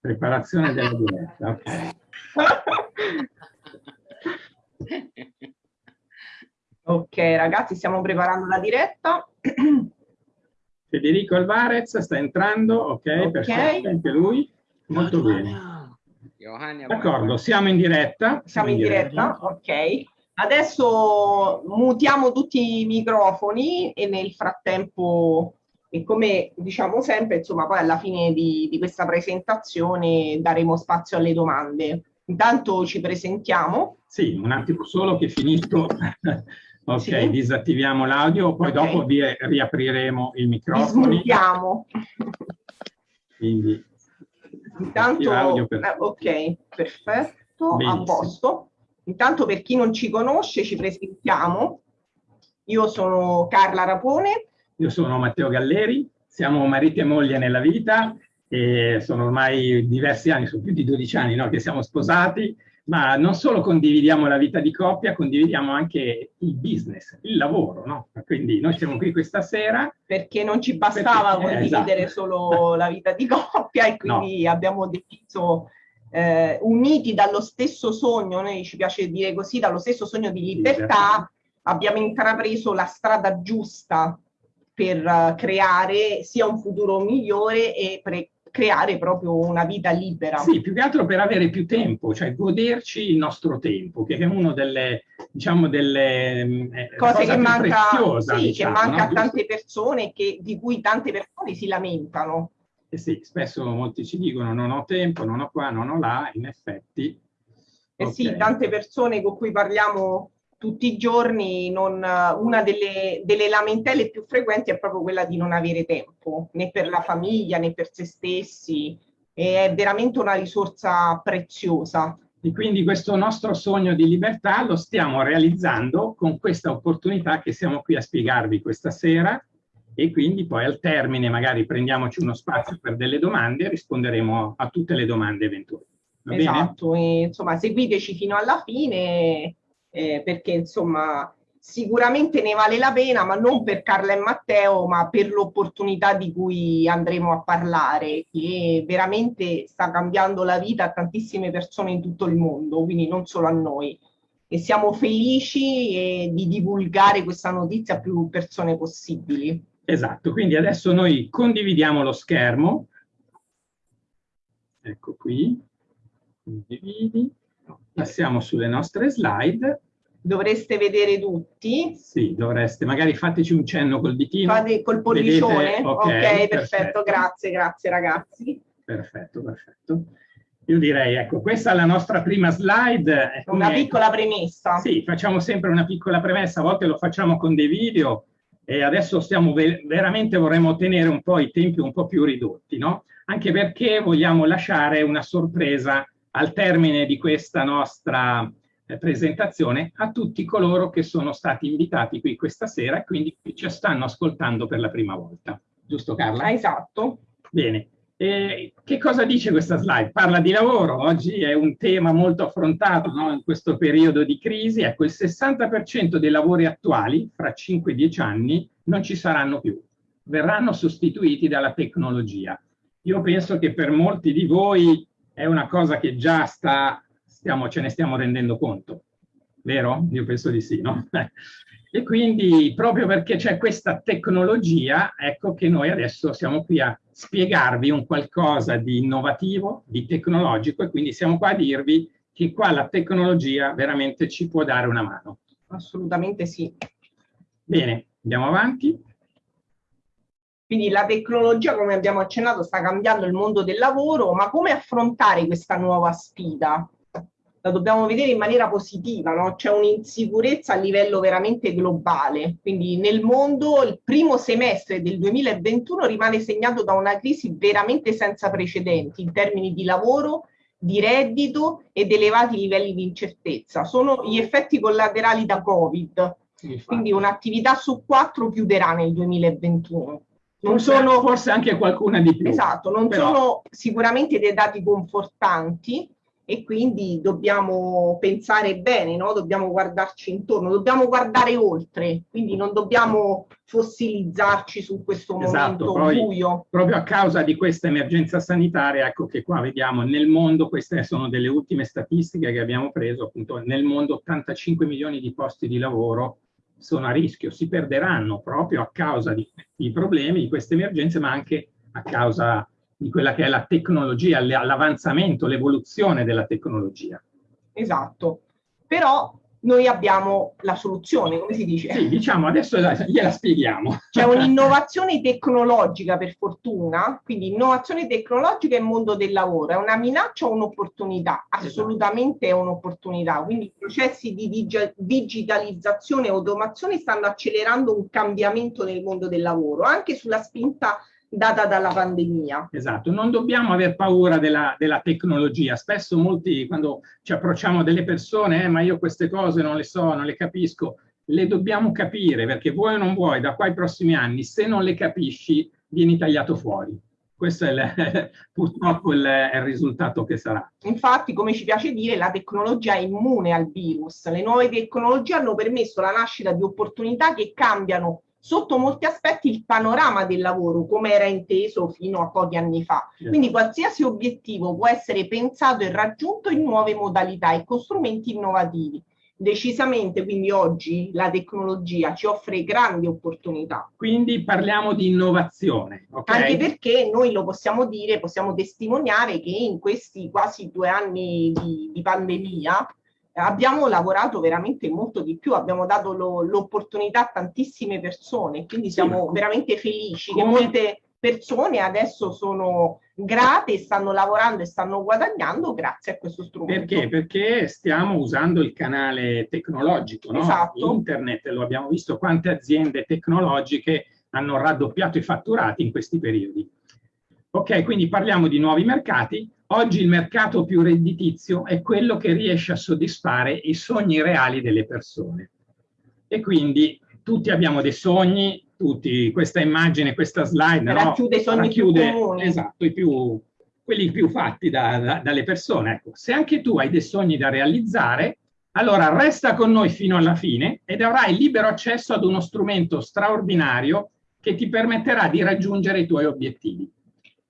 Preparazione della diretta, ok. ragazzi, stiamo preparando la diretta. Federico Alvarez sta entrando, ok, okay. perfetto, anche lui. Molto bene. D'accordo, siamo in diretta. Siamo in diretta, ok. Adesso mutiamo tutti i microfoni e nel frattempo, e come diciamo sempre, insomma, poi alla fine di, di questa presentazione daremo spazio alle domande. Intanto ci presentiamo. Sì, un attimo solo che finisco. ok, sì. disattiviamo l'audio, poi okay. dopo vi riapriremo il microfono. Dismutiamo. Quindi, intanto, per... eh, ok, perfetto, Benissimo. a posto. Intanto per chi non ci conosce ci presentiamo. Io sono Carla Rapone. Io sono Matteo Galleri, siamo marito e moglie nella vita e sono ormai diversi anni, sono più di 12 anni no, che siamo sposati, ma non solo condividiamo la vita di coppia, condividiamo anche il business, il lavoro, no? Quindi noi siamo qui questa sera. Perché non ci bastava perché, condividere esatto. solo la vita di coppia e quindi no. abbiamo deciso eh, uniti dallo stesso sogno, noi ci piace dire così, dallo stesso sogno di libertà, abbiamo intrapreso la strada giusta per uh, creare sia un futuro migliore e pre creare proprio una vita libera. Sì, più che altro per avere più tempo, cioè goderci il nostro tempo, che è una delle, diciamo, delle mm, eh, cose che manca, preziosa, sì, diciamo, che manca no? a tante persone, che, di cui tante persone si lamentano. Eh sì, spesso molti ci dicono non ho tempo, non ho qua, non ho là, in effetti. Eh okay. sì, tante persone con cui parliamo tutti i giorni, non, una delle, delle, lamentele più frequenti è proprio quella di non avere tempo, né per la famiglia né per se stessi, e è veramente una risorsa preziosa. E quindi questo nostro sogno di libertà lo stiamo realizzando con questa opportunità che siamo qui a spiegarvi questa sera e quindi poi al termine magari prendiamoci uno spazio per delle domande e risponderemo a tutte le domande eventuali. Va esatto, e, insomma seguiteci fino alla fine eh, perché insomma sicuramente ne vale la pena, ma non per Carla e Matteo, ma per l'opportunità di cui andremo a parlare, che veramente sta cambiando la vita a tantissime persone in tutto il mondo, quindi non solo a noi. E siamo felici eh, di divulgare questa notizia a più persone possibili. Esatto, quindi adesso noi condividiamo lo schermo. Ecco qui, condividi. Passiamo sulle nostre slide. Dovreste vedere tutti. Sì, dovreste. Magari fateci un cenno col ditino. Fate col pollicione. Ok, okay perfetto. perfetto. Grazie, grazie ragazzi. Perfetto, perfetto. Io direi, ecco, questa è la nostra prima slide. Una piccola premessa. Sì, facciamo sempre una piccola premessa, a volte lo facciamo con dei video, e adesso stiamo veramente vorremmo tenere un po' i tempi un po' più ridotti, no? Anche perché vogliamo lasciare una sorpresa al termine di questa nostra eh, presentazione a tutti coloro che sono stati invitati qui questa sera e quindi ci stanno ascoltando per la prima volta. Giusto Carla? Esatto. Bene. E che cosa dice questa slide? Parla di lavoro, oggi è un tema molto affrontato no? in questo periodo di crisi. Ecco, il 60% dei lavori attuali, fra 5-10 anni, non ci saranno più, verranno sostituiti dalla tecnologia. Io penso che per molti di voi è una cosa che già sta, stiamo, ce ne stiamo rendendo conto, vero? Io penso di sì, no? E quindi proprio perché c'è questa tecnologia, ecco che noi adesso siamo qui a spiegarvi un qualcosa di innovativo, di tecnologico e quindi siamo qua a dirvi che qua la tecnologia veramente ci può dare una mano. Assolutamente sì. Bene, andiamo avanti. Quindi la tecnologia, come abbiamo accennato, sta cambiando il mondo del lavoro, ma come affrontare questa nuova sfida? la dobbiamo vedere in maniera positiva, no? c'è un'insicurezza a livello veramente globale, quindi nel mondo il primo semestre del 2021 rimane segnato da una crisi veramente senza precedenti in termini di lavoro, di reddito ed elevati livelli di incertezza. Sono gli effetti collaterali da Covid, quindi un'attività su quattro chiuderà nel 2021. Non sono, forse anche qualcuna di più. Esatto, non però... sono sicuramente dei dati confortanti, e quindi dobbiamo pensare bene, no? dobbiamo guardarci intorno, dobbiamo guardare oltre, quindi non dobbiamo fossilizzarci su questo esatto, momento buio. Proprio a causa di questa emergenza sanitaria, ecco che qua vediamo nel mondo, queste sono delle ultime statistiche che abbiamo preso, appunto nel mondo 85 milioni di posti di lavoro sono a rischio, si perderanno proprio a causa di, di problemi, di queste emergenze, ma anche a causa di quella che è la tecnologia, l'avanzamento, l'evoluzione della tecnologia. Esatto, però noi abbiamo la soluzione, come si dice? Sì, diciamo, adesso gliela spieghiamo. C'è un'innovazione tecnologica per fortuna, quindi innovazione tecnologica e mondo del lavoro, è una minaccia o un'opportunità? Esatto. Assolutamente è un'opportunità, quindi i processi di digitalizzazione e automazione stanno accelerando un cambiamento nel mondo del lavoro, anche sulla spinta data dalla pandemia. Esatto, non dobbiamo aver paura della, della tecnologia. Spesso molti, quando ci approcciamo delle persone, eh, ma io queste cose non le so, non le capisco, le dobbiamo capire, perché vuoi o non vuoi, da qua ai prossimi anni, se non le capisci, vieni tagliato fuori. Questo è il, purtroppo il, è il risultato che sarà. Infatti, come ci piace dire, la tecnologia è immune al virus. Le nuove tecnologie hanno permesso la nascita di opportunità che cambiano sotto molti aspetti il panorama del lavoro come era inteso fino a pochi anni fa. Quindi qualsiasi obiettivo può essere pensato e raggiunto in nuove modalità e con strumenti innovativi. Decisamente, quindi oggi la tecnologia ci offre grandi opportunità. Quindi parliamo di innovazione. Okay? Anche perché noi lo possiamo dire, possiamo testimoniare che in questi quasi due anni di, di pandemia abbiamo lavorato veramente molto di più, abbiamo dato l'opportunità a tantissime persone, quindi siamo sì. veramente felici Come... che molte persone adesso sono grate stanno lavorando e stanno guadagnando grazie a questo strumento. Perché? Perché stiamo usando il canale tecnologico, no? Esatto. Internet, lo abbiamo visto quante aziende tecnologiche hanno raddoppiato i fatturati in questi periodi. Ok, quindi parliamo di nuovi mercati, Oggi il mercato più redditizio è quello che riesce a soddisfare i sogni reali delle persone. E quindi tutti abbiamo dei sogni, tutti, questa immagine, questa slide, racchiude no? i sogni racchiude, più comuni. Esatto, i più, quelli più fatti da, da, dalle persone. Ecco, se anche tu hai dei sogni da realizzare, allora resta con noi fino alla fine ed avrai libero accesso ad uno strumento straordinario che ti permetterà di raggiungere i tuoi obiettivi.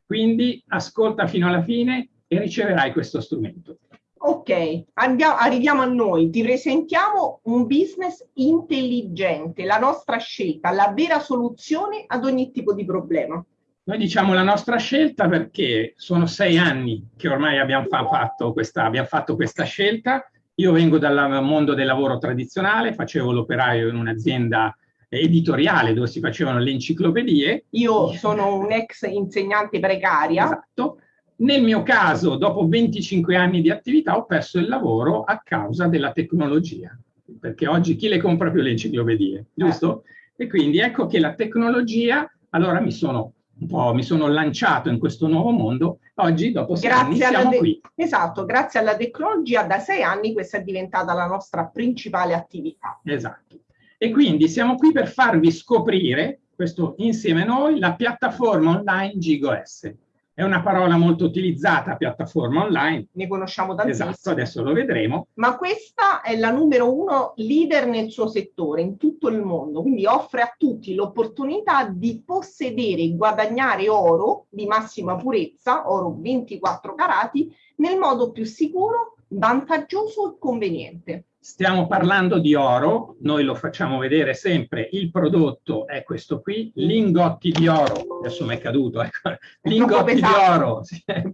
Quindi ascolta fino alla fine e riceverai questo strumento. Ok, andiamo, arriviamo a noi, ti presentiamo un business intelligente, la nostra scelta, la vera soluzione ad ogni tipo di problema. Noi diciamo la nostra scelta perché sono sei anni che ormai abbiamo, fa fatto, questa, abbiamo fatto questa scelta. Io vengo dal mondo del lavoro tradizionale, facevo l'operaio in un'azienda editoriale dove si facevano le enciclopedie. Io sono un ex insegnante precaria. Esatto. Nel mio caso, dopo 25 anni di attività, ho perso il lavoro a causa della tecnologia, perché oggi chi le compra più le enciclopedie, giusto? Eh. E quindi ecco che la tecnologia, allora mi sono un po' mi sono lanciato in questo nuovo mondo, oggi dopo sei grazie anni siamo qui. Esatto, grazie alla tecnologia da sei anni questa è diventata la nostra principale attività. Esatto. E quindi siamo qui per farvi scoprire, questo insieme a noi, la piattaforma online GigoS. È una parola molto utilizzata, piattaforma online. Ne conosciamo tantissimo. Esatto, adesso lo vedremo. Ma questa è la numero uno leader nel suo settore, in tutto il mondo. Quindi offre a tutti l'opportunità di possedere e guadagnare oro di massima purezza, oro 24 carati, nel modo più sicuro, vantaggioso e conveniente. Stiamo parlando di oro, noi lo facciamo vedere sempre, il prodotto è questo qui, lingotti di oro, adesso mi è caduto, ecco. lingotti di oro,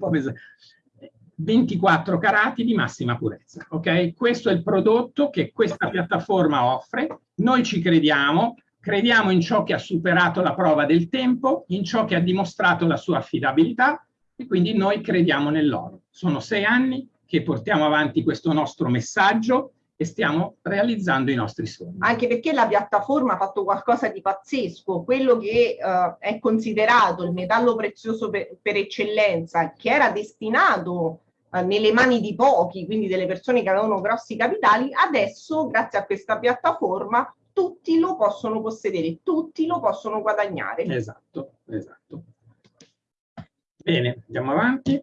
pesante. 24 carati di massima purezza, ok? Questo è il prodotto che questa piattaforma offre, noi ci crediamo, crediamo in ciò che ha superato la prova del tempo, in ciò che ha dimostrato la sua affidabilità e quindi noi crediamo nell'oro. Sono sei anni che portiamo avanti questo nostro messaggio, e stiamo realizzando i nostri sogni. Anche perché la piattaforma ha fatto qualcosa di pazzesco, quello che uh, è considerato il metallo prezioso per, per eccellenza, che era destinato uh, nelle mani di pochi, quindi delle persone che avevano grossi capitali, adesso grazie a questa piattaforma tutti lo possono possedere, tutti lo possono guadagnare. Esatto, esatto. Bene, andiamo avanti.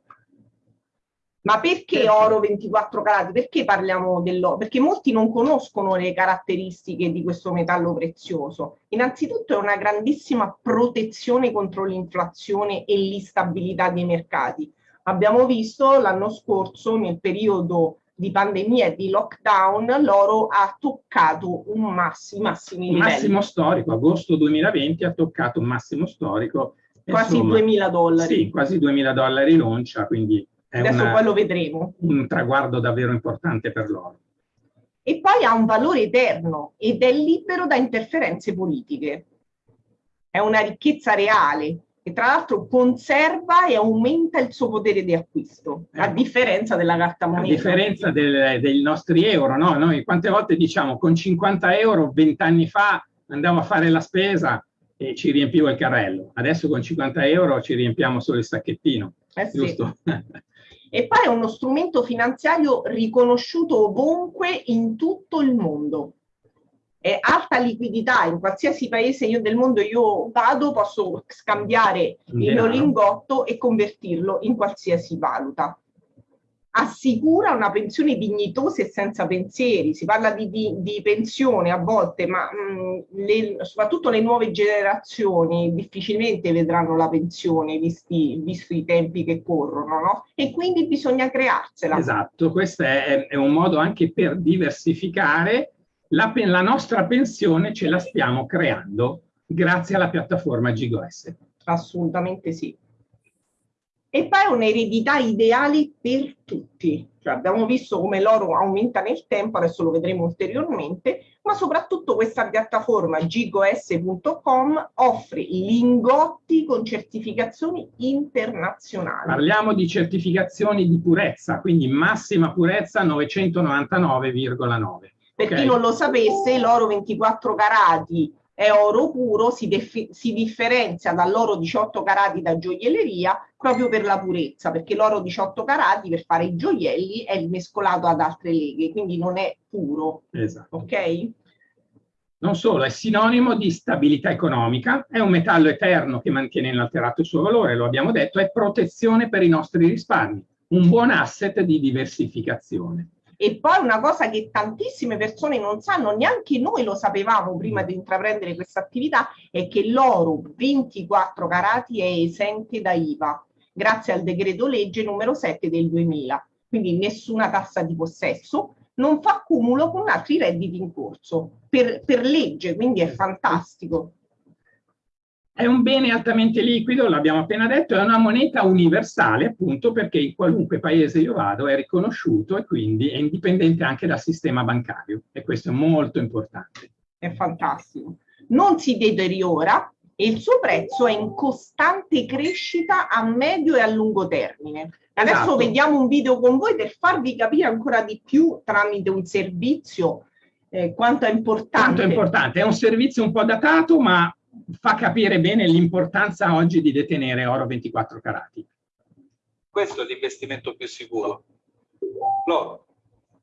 Ma perché oro 24 carati? Perché parliamo dell'oro? Perché molti non conoscono le caratteristiche di questo metallo prezioso. Innanzitutto è una grandissima protezione contro l'inflazione e l'instabilità dei mercati. Abbiamo visto l'anno scorso, nel periodo di pandemia e di lockdown, l'oro ha toccato un massimo, massimi un massimo storico, agosto 2020 ha toccato un massimo storico. Quasi insomma, 2000 dollari. Sì, quasi 2000 dollari l'oncia, quindi Adesso una, poi lo vedremo. Un traguardo davvero importante per loro. E poi ha un valore eterno ed è libero da interferenze politiche. È una ricchezza reale e tra l'altro conserva e aumenta il suo potere di acquisto, a ecco. differenza della carta moneta. A differenza del, dei nostri euro, no? Noi quante volte diciamo con 50 euro vent'anni fa andavo a fare la spesa e ci riempivo il carrello. Adesso con 50 euro ci riempiamo solo il sacchettino. Eh sì. giusto? e poi è uno strumento finanziario riconosciuto ovunque in tutto il mondo. È alta liquidità in qualsiasi paese io del mondo io vado, posso scambiare il mio lingotto e convertirlo in qualsiasi valuta assicura una pensione dignitosa e senza pensieri. Si parla di, di, di pensione a volte, ma mh, le, soprattutto le nuove generazioni difficilmente vedranno la pensione visti, visti i tempi che corrono, no? E quindi bisogna crearsela. Esatto, questo è, è un modo anche per diversificare. La, la nostra pensione ce la stiamo creando grazie alla piattaforma GigoS. Assolutamente sì e poi un'eredità ideale per tutti. Cioè abbiamo visto come l'oro aumenta nel tempo, adesso lo vedremo ulteriormente, ma soprattutto questa piattaforma gigos.com offre lingotti con certificazioni internazionali. Parliamo di certificazioni di purezza, quindi massima purezza 999,9. Per okay. chi non lo sapesse, l'oro 24 carati è oro puro, si, si differenzia dall'oro 18 carati da gioielleria proprio per la purezza, perché l'oro 18 carati per fare i gioielli è mescolato ad altre leghe, quindi non è puro. Esatto. Ok? Non solo, è sinonimo di stabilità economica, è un metallo eterno che mantiene inalterato il suo valore, lo abbiamo detto, è protezione per i nostri risparmi, un buon asset di diversificazione. E poi una cosa che tantissime persone non sanno, neanche noi lo sapevamo prima di intraprendere questa attività, è che l'oro 24 carati è esente da IVA, grazie al decreto legge numero 7 del 2000. Quindi nessuna tassa di possesso, non fa cumulo con altri redditi in corso, per, per legge, quindi è fantastico. È un bene altamente liquido, l'abbiamo appena detto, è una moneta universale appunto perché in qualunque paese io vado è riconosciuto e quindi è indipendente anche dal sistema bancario e questo è molto importante. È fantastico. Non si deteriora e il suo prezzo è in costante crescita a medio e a lungo termine. Adesso esatto. vediamo un video con voi per farvi capire ancora di più tramite un servizio eh, quanto è importante. Quanto è importante, è un servizio un po' datato ma fa capire bene l'importanza oggi di detenere oro 24 carati. Questo è l'investimento più sicuro. L'oro.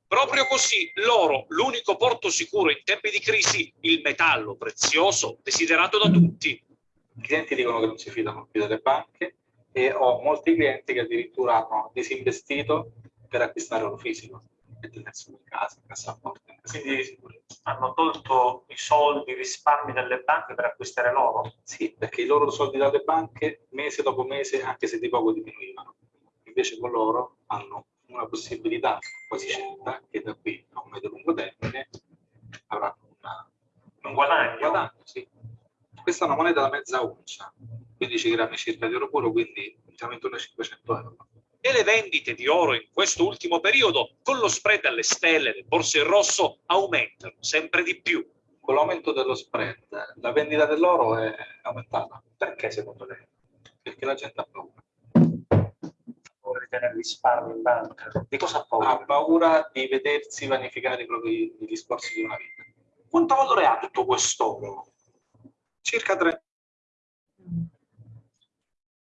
Proprio così, l'oro, l'unico porto sicuro in tempi di crisi, il metallo prezioso desiderato da tutti. I clienti dicono che non si fidano più delle banche e ho molti clienti che addirittura hanno disinvestito per acquistare oro fisico e tenerselo in casa, cassaforte. Quindi hanno tolto i soldi, i risparmi delle banche per acquistare l'oro? Sì, perché i loro soldi dalle banche mese dopo mese, anche se di poco diminuivano. Invece con loro hanno una possibilità quasi certa che da qui a un medio lungo termine avranno una, un guadagno. Un guadagno sì. Questa è una moneta da mezza oncia, 15 grammi circa di oro puro, quindi siamo intorno ai 500 euro e le vendite di oro in questo ultimo periodo, con lo spread alle stelle del borse in rosso, aumentano sempre di più. Con l'aumento dello spread, la vendita dell'oro è aumentata. Perché secondo lei? Perché la gente ha paura. Paura di tenere risparmi in banca. Di cosa ha paura? Ha paura di vedersi vanificare i propri discorsi di una vita. Quanto valore ha tutto quest'oro? Circa 30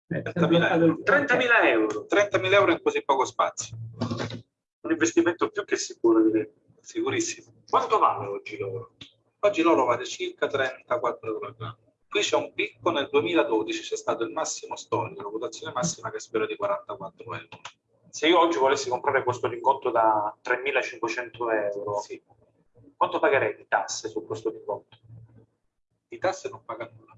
30.000 30 euro. 30.000 euro in così poco spazio. Un investimento più che sicuro, direi. Sicurissimo. Quanto vale oggi l'oro? Oggi l'oro vale circa 34 euro Qui c'è un picco nel 2012, c'è stato il massimo storico, la votazione massima che spero di 44 euro. Se io oggi volessi comprare questo lingotto da 3.500 euro, Sì, quanto pagherei di tasse su questo lingotto? di tasse non paga nulla.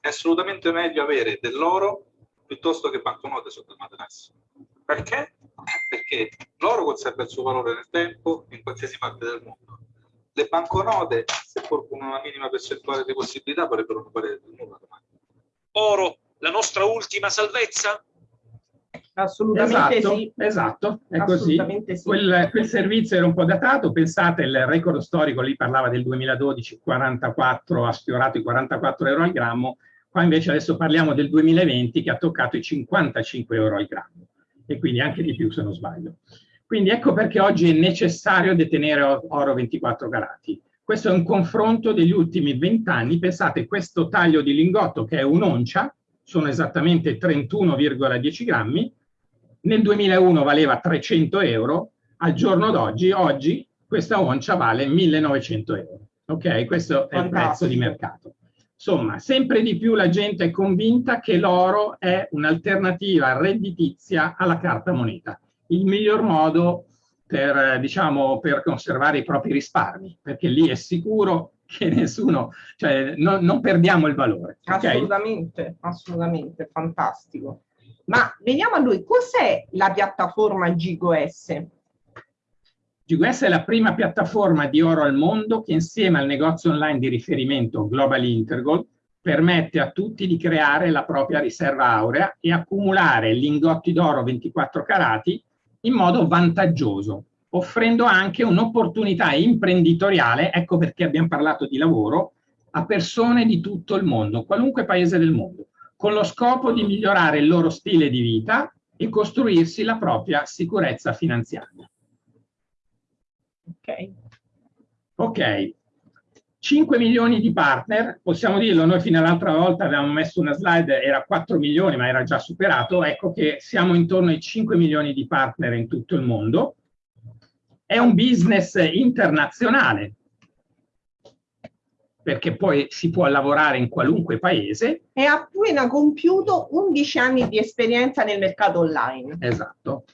È assolutamente meglio avere dell'oro piuttosto che banconote sotto il materasso. Perché? Perché l'oro conserva il suo valore nel tempo in qualsiasi parte del mondo. Le banconote, seppur con una minima percentuale di possibilità, potrebbero non valere nulla domani. Oro, la nostra ultima salvezza? Assolutamente Esatto, sì. esatto, è così. Assolutamente sì. Quel, quel servizio era un po' datato, pensate, il record storico lì parlava del 2012, 44, ha sfiorato i 44 euro al grammo, qua invece adesso parliamo del 2020 che ha toccato i 55 euro al grammo e quindi anche di più se non sbaglio. Quindi ecco perché oggi è necessario detenere oro 24 carati. Questo è un confronto degli ultimi 20 anni. Pensate, questo taglio di lingotto che è un'oncia, sono esattamente 31,10 grammi, nel 2001 valeva 300 euro, al giorno d'oggi, oggi questa oncia vale 1900 euro. Ok, questo è il prezzo di mercato. Insomma, sempre di più la gente è convinta che l'oro è un'alternativa redditizia alla carta moneta, il miglior modo per, eh, diciamo, per conservare i propri risparmi, perché lì è sicuro che nessuno, cioè no- non perdiamo il valore. ok? Assolutamente, assolutamente, fantastico. Ma veniamo a lui, cos'è la piattaforma GigoS? GQS è la prima piattaforma di oro al mondo che insieme al negozio online di riferimento Global Intergold permette a tutti di creare la propria riserva aurea e accumulare lingotti d'oro 24 carati in modo vantaggioso, offrendo anche un'opportunità imprenditoriale, ecco perché abbiamo parlato di lavoro, a persone di tutto il mondo, qualunque paese del mondo, con lo scopo di migliorare il loro stile di vita e costruirsi la propria sicurezza finanziaria. Ok, Ok, 5 milioni di partner, possiamo dirlo, noi fino all'altra volta avevamo messo una slide, era 4 milioni ma era già superato, ecco che siamo intorno ai 5 milioni di partner in tutto il mondo. È un business internazionale, perché poi si può lavorare in qualunque paese, e ha appena compiuto 11 anni di esperienza nel mercato online. Esatto.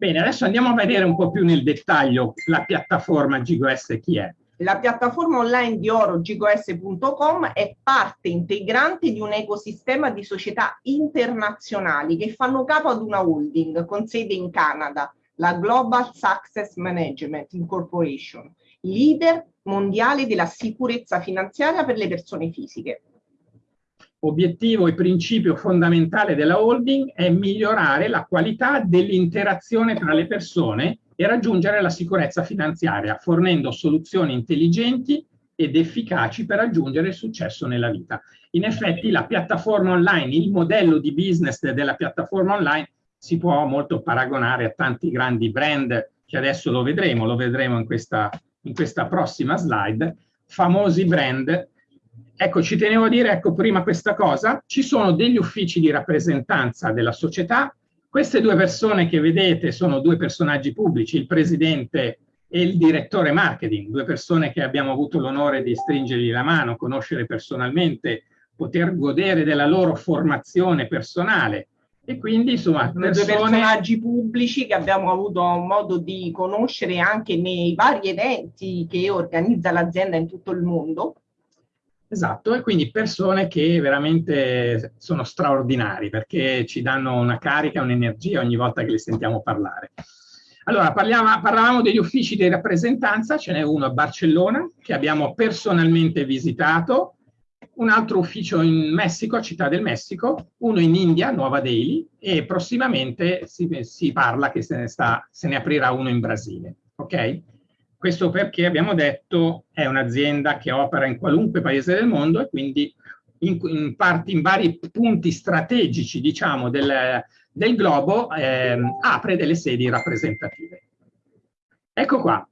Bene, adesso andiamo a vedere un po' più nel dettaglio la piattaforma GGOS chi è. La piattaforma online di oro gigos.com è parte integrante di un ecosistema di società internazionali che fanno capo ad una holding con sede in Canada, la Global Success Management Incorporation, leader mondiale della sicurezza finanziaria per le persone fisiche. Obiettivo e principio fondamentale della holding è migliorare la qualità dell'interazione tra le persone e raggiungere la sicurezza finanziaria, fornendo soluzioni intelligenti ed efficaci per raggiungere il successo nella vita. In effetti la piattaforma online, il modello di business della piattaforma online si può molto paragonare a tanti grandi brand che adesso lo vedremo, lo vedremo in questa, in questa prossima slide, famosi brand. Ecco, ci tenevo a dire, ecco, prima questa cosa, ci sono degli uffici di rappresentanza della società, queste due persone che vedete sono due personaggi pubblici, il presidente e il direttore marketing, due persone che abbiamo avuto l'onore di stringergli la mano, conoscere personalmente, poter godere della loro formazione personale. E quindi insomma Sono due persone personaggi pubblici che abbiamo avuto modo di conoscere anche nei vari eventi che organizza l'azienda in tutto il mondo. Esatto, e quindi persone che veramente sono straordinari perché ci danno una carica, un'energia ogni volta che li sentiamo parlare. Allora, parliamo, parlavamo degli uffici di rappresentanza, ce n'è uno a Barcellona che abbiamo personalmente visitato, un altro ufficio in Messico, Città del Messico, uno in India, Nuova Delhi, e prossimamente si, si parla che se ne, sta, se ne aprirà uno in Brasile. Ok? Questo perché abbiamo detto è un'azienda che opera in qualunque paese del mondo e quindi in, in, parti, in vari punti strategici diciamo, del, del globo eh, apre delle sedi rappresentative. Ecco qua.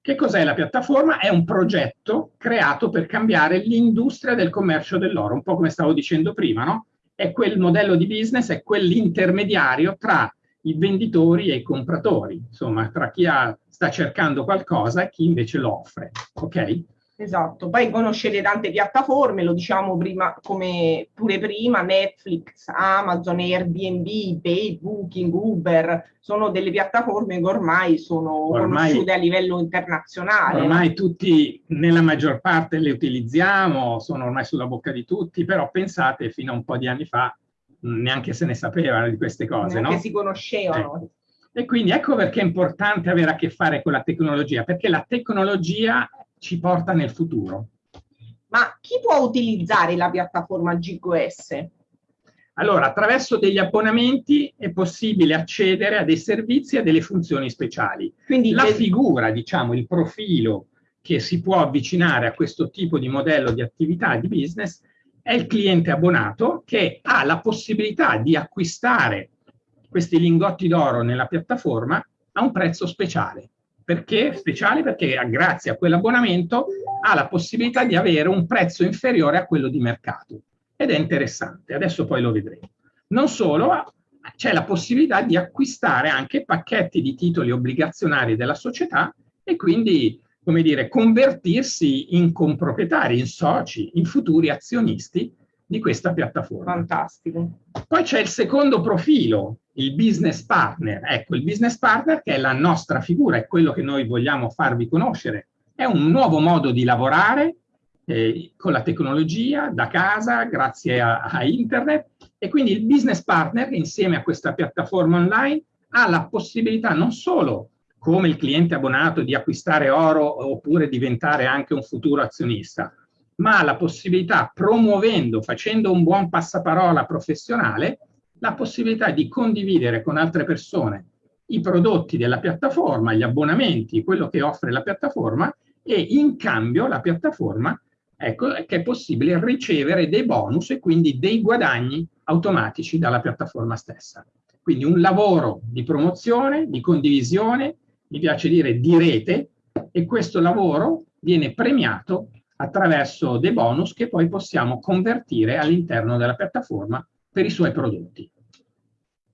Che cos'è la piattaforma? È un progetto creato per cambiare l'industria del commercio dell'oro, un po' come stavo dicendo prima, no? È quel modello di business, è quell'intermediario tra i venditori e i compratori, insomma, tra chi ha, sta cercando qualcosa e chi invece lo offre, ok? Esatto, poi conoscete tante piattaforme, lo diciamo prima, come pure prima, Netflix, Amazon, Airbnb, eBay, Booking, Uber, sono delle piattaforme che ormai sono Ormai- conosciute a livello internazionale. Ormai tutti, nella maggior parte le utilizziamo, sono ormai sulla bocca di tutti, però pensate, fino a un po' di anni fa neanche se ne sapevano di queste cose, neanche no? si conoscevano. E quindi ecco perché è importante avere a che fare con la tecnologia, perché la tecnologia ci porta nel futuro. Ma chi può utilizzare la piattaforma GQS? Allora, attraverso degli abbonamenti è possibile accedere a dei servizi e a delle funzioni speciali. Quindi La le- figura, diciamo, il profilo che si può avvicinare a questo tipo di modello di attività di business è il cliente abbonato che ha la possibilità di acquistare questi lingotti d'oro nella piattaforma a un prezzo speciale. Perché speciale? Perché grazie a quell'abbonamento ha la possibilità di avere un prezzo inferiore a quello di mercato. Ed è interessante, adesso poi lo vedremo. Non solo, c'è la possibilità di acquistare anche pacchetti di titoli obbligazionari della società e quindi, come dire, convertirsi in comproprietari, in soci, in futuri azionisti di questa piattaforma. Fantastico. Poi c'è il secondo profilo, il business partner. Ecco, il business partner che è la nostra figura, è quello che noi vogliamo farvi conoscere. È un nuovo modo di lavorare eh, con la tecnologia, da casa, grazie a, a internet. E quindi il business partner, insieme a questa piattaforma online, ha la possibilità non solo come il cliente abbonato di acquistare oro oppure diventare anche un futuro azionista, ma la possibilità, promuovendo, facendo un buon passaparola professionale, la possibilità di condividere con altre persone i prodotti della piattaforma, gli abbonamenti, quello che offre la piattaforma e in cambio la piattaforma ecco che è possibile ricevere dei bonus e quindi dei guadagni automatici dalla piattaforma stessa. Quindi un lavoro di promozione, di condivisione, mi piace dire di rete e questo lavoro viene premiato attraverso dei bonus che poi possiamo convertire all'interno della piattaforma per i suoi prodotti.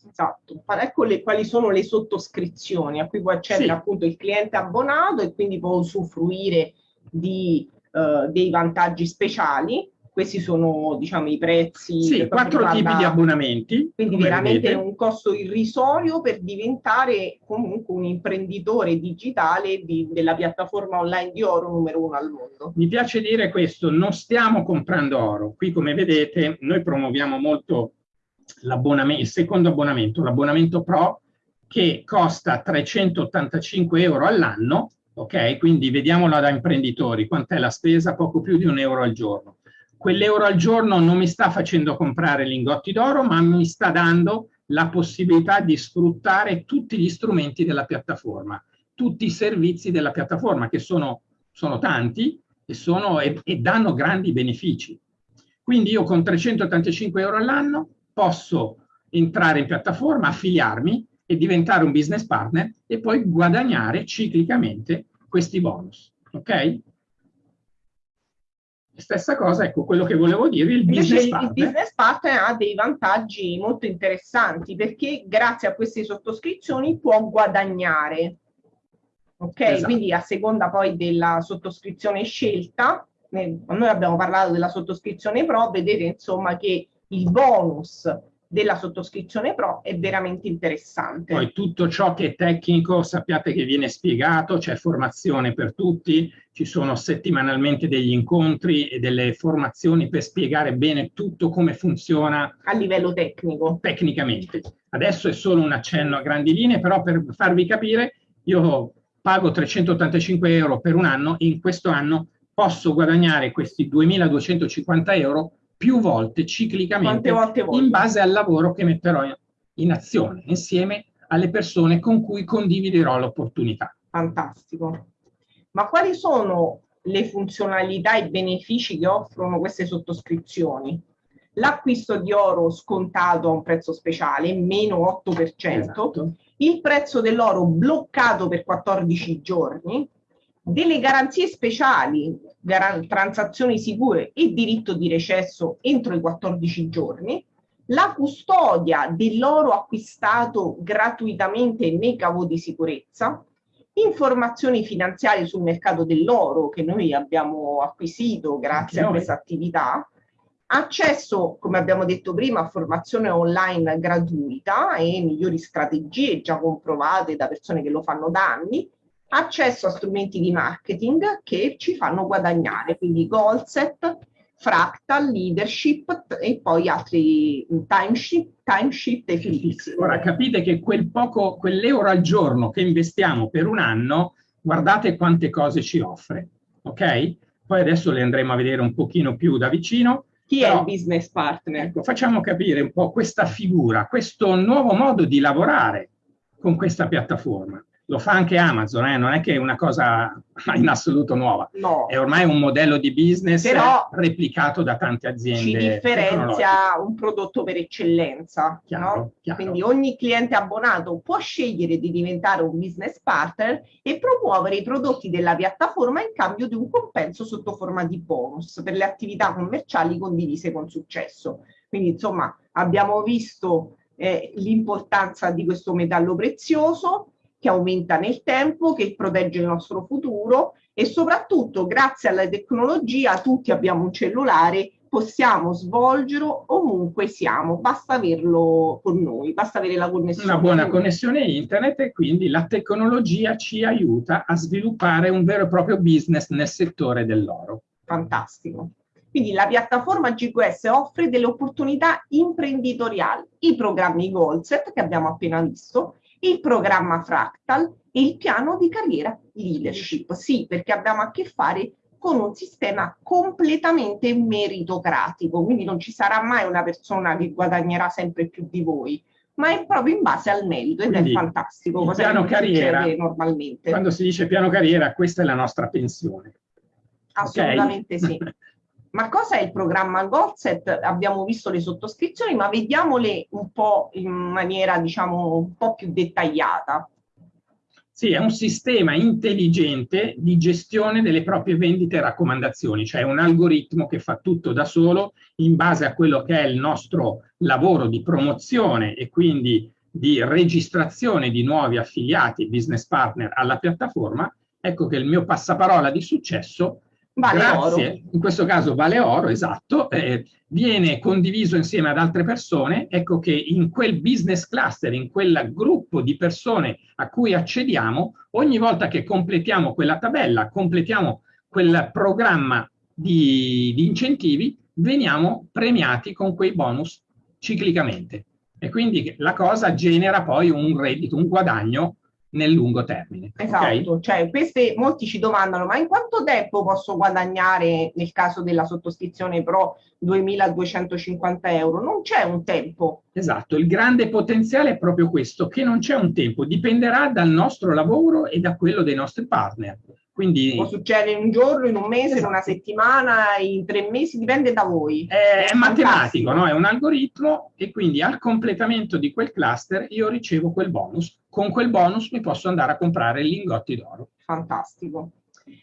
Esatto, ecco le- quali sono le sottoscrizioni a cui può accedere Sì. appunto il cliente abbonato e quindi può usufruire di, eh, dei vantaggi speciali. Questi sono diciamo i prezzi. Sì, quattro tipi riguarda- di abbonamenti. Quindi veramente vedete. un costo irrisorio per diventare comunque un imprenditore digitale di- della piattaforma online di oro numero uno al mondo. Mi piace dire questo, non stiamo comprando oro. Qui, come vedete, noi promuoviamo molto l'abbonamento, il secondo abbonamento, l'abbonamento Pro, che costa 385 euro all'anno, ok? Quindi vediamola da imprenditori, quant'è la spesa? Poco più di un euro al giorno. Quell'euro al giorno non mi sta facendo comprare lingotti d'oro, ma mi sta dando la possibilità di sfruttare tutti gli strumenti della piattaforma, tutti i servizi della piattaforma, che sono, sono tanti e, sono, e, e danno grandi benefici. Quindi io con 385 euro all'anno posso entrare in piattaforma, affiliarmi e diventare un business partner e poi guadagnare ciclicamente questi bonus. Ok? Stessa cosa, ecco quello che volevo dire, il business il, il partner. business partner ha dei vantaggi molto interessanti perché grazie a queste sottoscrizioni può guadagnare. Ok, Esatto. quindi a seconda poi della sottoscrizione scelta, noi abbiamo parlato della sottoscrizione pro, vedete insomma che il bonus della sottoscrizione pro è veramente interessante. Poi tutto ciò che è tecnico sappiate che viene spiegato, c'è formazione per tutti, ci sono settimanalmente degli incontri e delle formazioni per spiegare bene tutto come funziona a livello tecnico. tecnicamente. Adesso è solo un accenno a grandi linee, però per farvi capire, io pago 385 euro per un anno, in questo anno posso guadagnare questi 2250 euro più volte ciclicamente volte in base al lavoro che metterò in, in azione insieme alle persone con cui condividerò l'opportunità. Fantastico. Ma quali sono le funzionalità e i benefici che offrono queste sottoscrizioni? L'acquisto di oro scontato a un prezzo speciale, meno 8%, Esatto. il prezzo dell'oro bloccato per 14 giorni, delle garanzie speciali, garan- transazioni sicure e diritto di recesso entro i 14 giorni, la custodia dell'oro acquistato gratuitamente nei cavo di sicurezza informazioni finanziarie sul mercato dell'oro che noi abbiamo acquisito grazie a questa attività, accesso, come abbiamo detto prima, a formazione online gratuita e migliori strategie già comprovate da persone che lo fanno da anni, accesso a strumenti di marketing che ci fanno guadagnare, quindi goal set, fractal, leadership e poi altri timesheet, timesheet e fix. Ora capite che quel poco, quell'euro al giorno che investiamo per un anno, guardate quante cose ci offre, ok? Poi adesso le andremo a vedere un pochino più da vicino. Chi Però, è il business partner? Ecco, facciamo capire un po' questa figura, questo nuovo modo di lavorare con questa piattaforma lo fa anche Amazon, eh? non è che è una cosa in assoluto nuova, no. è ormai un modello di business Però replicato da tante aziende. Ci differenzia un prodotto per eccellenza. Chiaro, no? chiaro. Quindi ogni cliente abbonato può scegliere di diventare un business partner e promuovere i prodotti della piattaforma in cambio di un compenso sotto forma di bonus per le attività commerciali condivise con successo. Quindi insomma abbiamo visto eh, l'importanza di questo metallo prezioso che aumenta nel tempo, che protegge il nostro futuro e soprattutto grazie alla tecnologia tutti abbiamo un cellulare, possiamo svolgerlo ovunque siamo, basta averlo con noi, basta avere la connessione. Una buona connessione internet e quindi la tecnologia ci aiuta a sviluppare un vero e proprio business nel settore dell'oro. Fantastico. Quindi la piattaforma GQS offre delle opportunità imprenditoriali, i programmi Goalset che abbiamo appena visto il programma Fractal e il piano di carriera leadership. Sì, perché abbiamo a che fare con un sistema completamente meritocratico, quindi non ci sarà mai una persona che guadagnerà sempre più di voi, ma è proprio in base al merito ed quindi, è fantastico. Cosa piano carriera, normalmente. Quando si dice piano carriera, questa è la nostra pensione. Assolutamente okay? sì. Ma cosa è il programma Goldset? Abbiamo visto le sottoscrizioni, ma vediamole un po' in maniera, diciamo, un po' più dettagliata. Sì, è un sistema intelligente di gestione delle proprie vendite e raccomandazioni, cioè un algoritmo che fa tutto da solo in base a quello che è il nostro lavoro di promozione e quindi di registrazione di nuovi affiliati business partner alla piattaforma. Ecco che il mio passaparola di successo Vale Grazie. oro. In questo caso vale oro, esatto, eh, viene condiviso insieme ad altre persone, ecco che in quel business cluster, in quel gruppo di persone a cui accediamo, ogni volta che completiamo quella tabella, completiamo quel programma di, di incentivi, veniamo premiati con quei bonus ciclicamente. E quindi la cosa genera poi un reddito, un guadagno nel lungo termine. Esatto, okay? cioè queste molti ci domandano ma in quanto tempo posso guadagnare nel caso della sottoscrizione Pro 2250 euro? Non c'è un tempo. Esatto, il grande potenziale è proprio questo, che non c'è un tempo, dipenderà dal nostro lavoro e da quello dei nostri partner. Quindi, Può succedere in un giorno, in un mese, esatto. in una settimana, in tre mesi, dipende da voi. È, è matematico, no? è un algoritmo e quindi al completamento di quel cluster io ricevo quel bonus. Con quel bonus mi posso andare a comprare lingotti d'oro. Fantastico.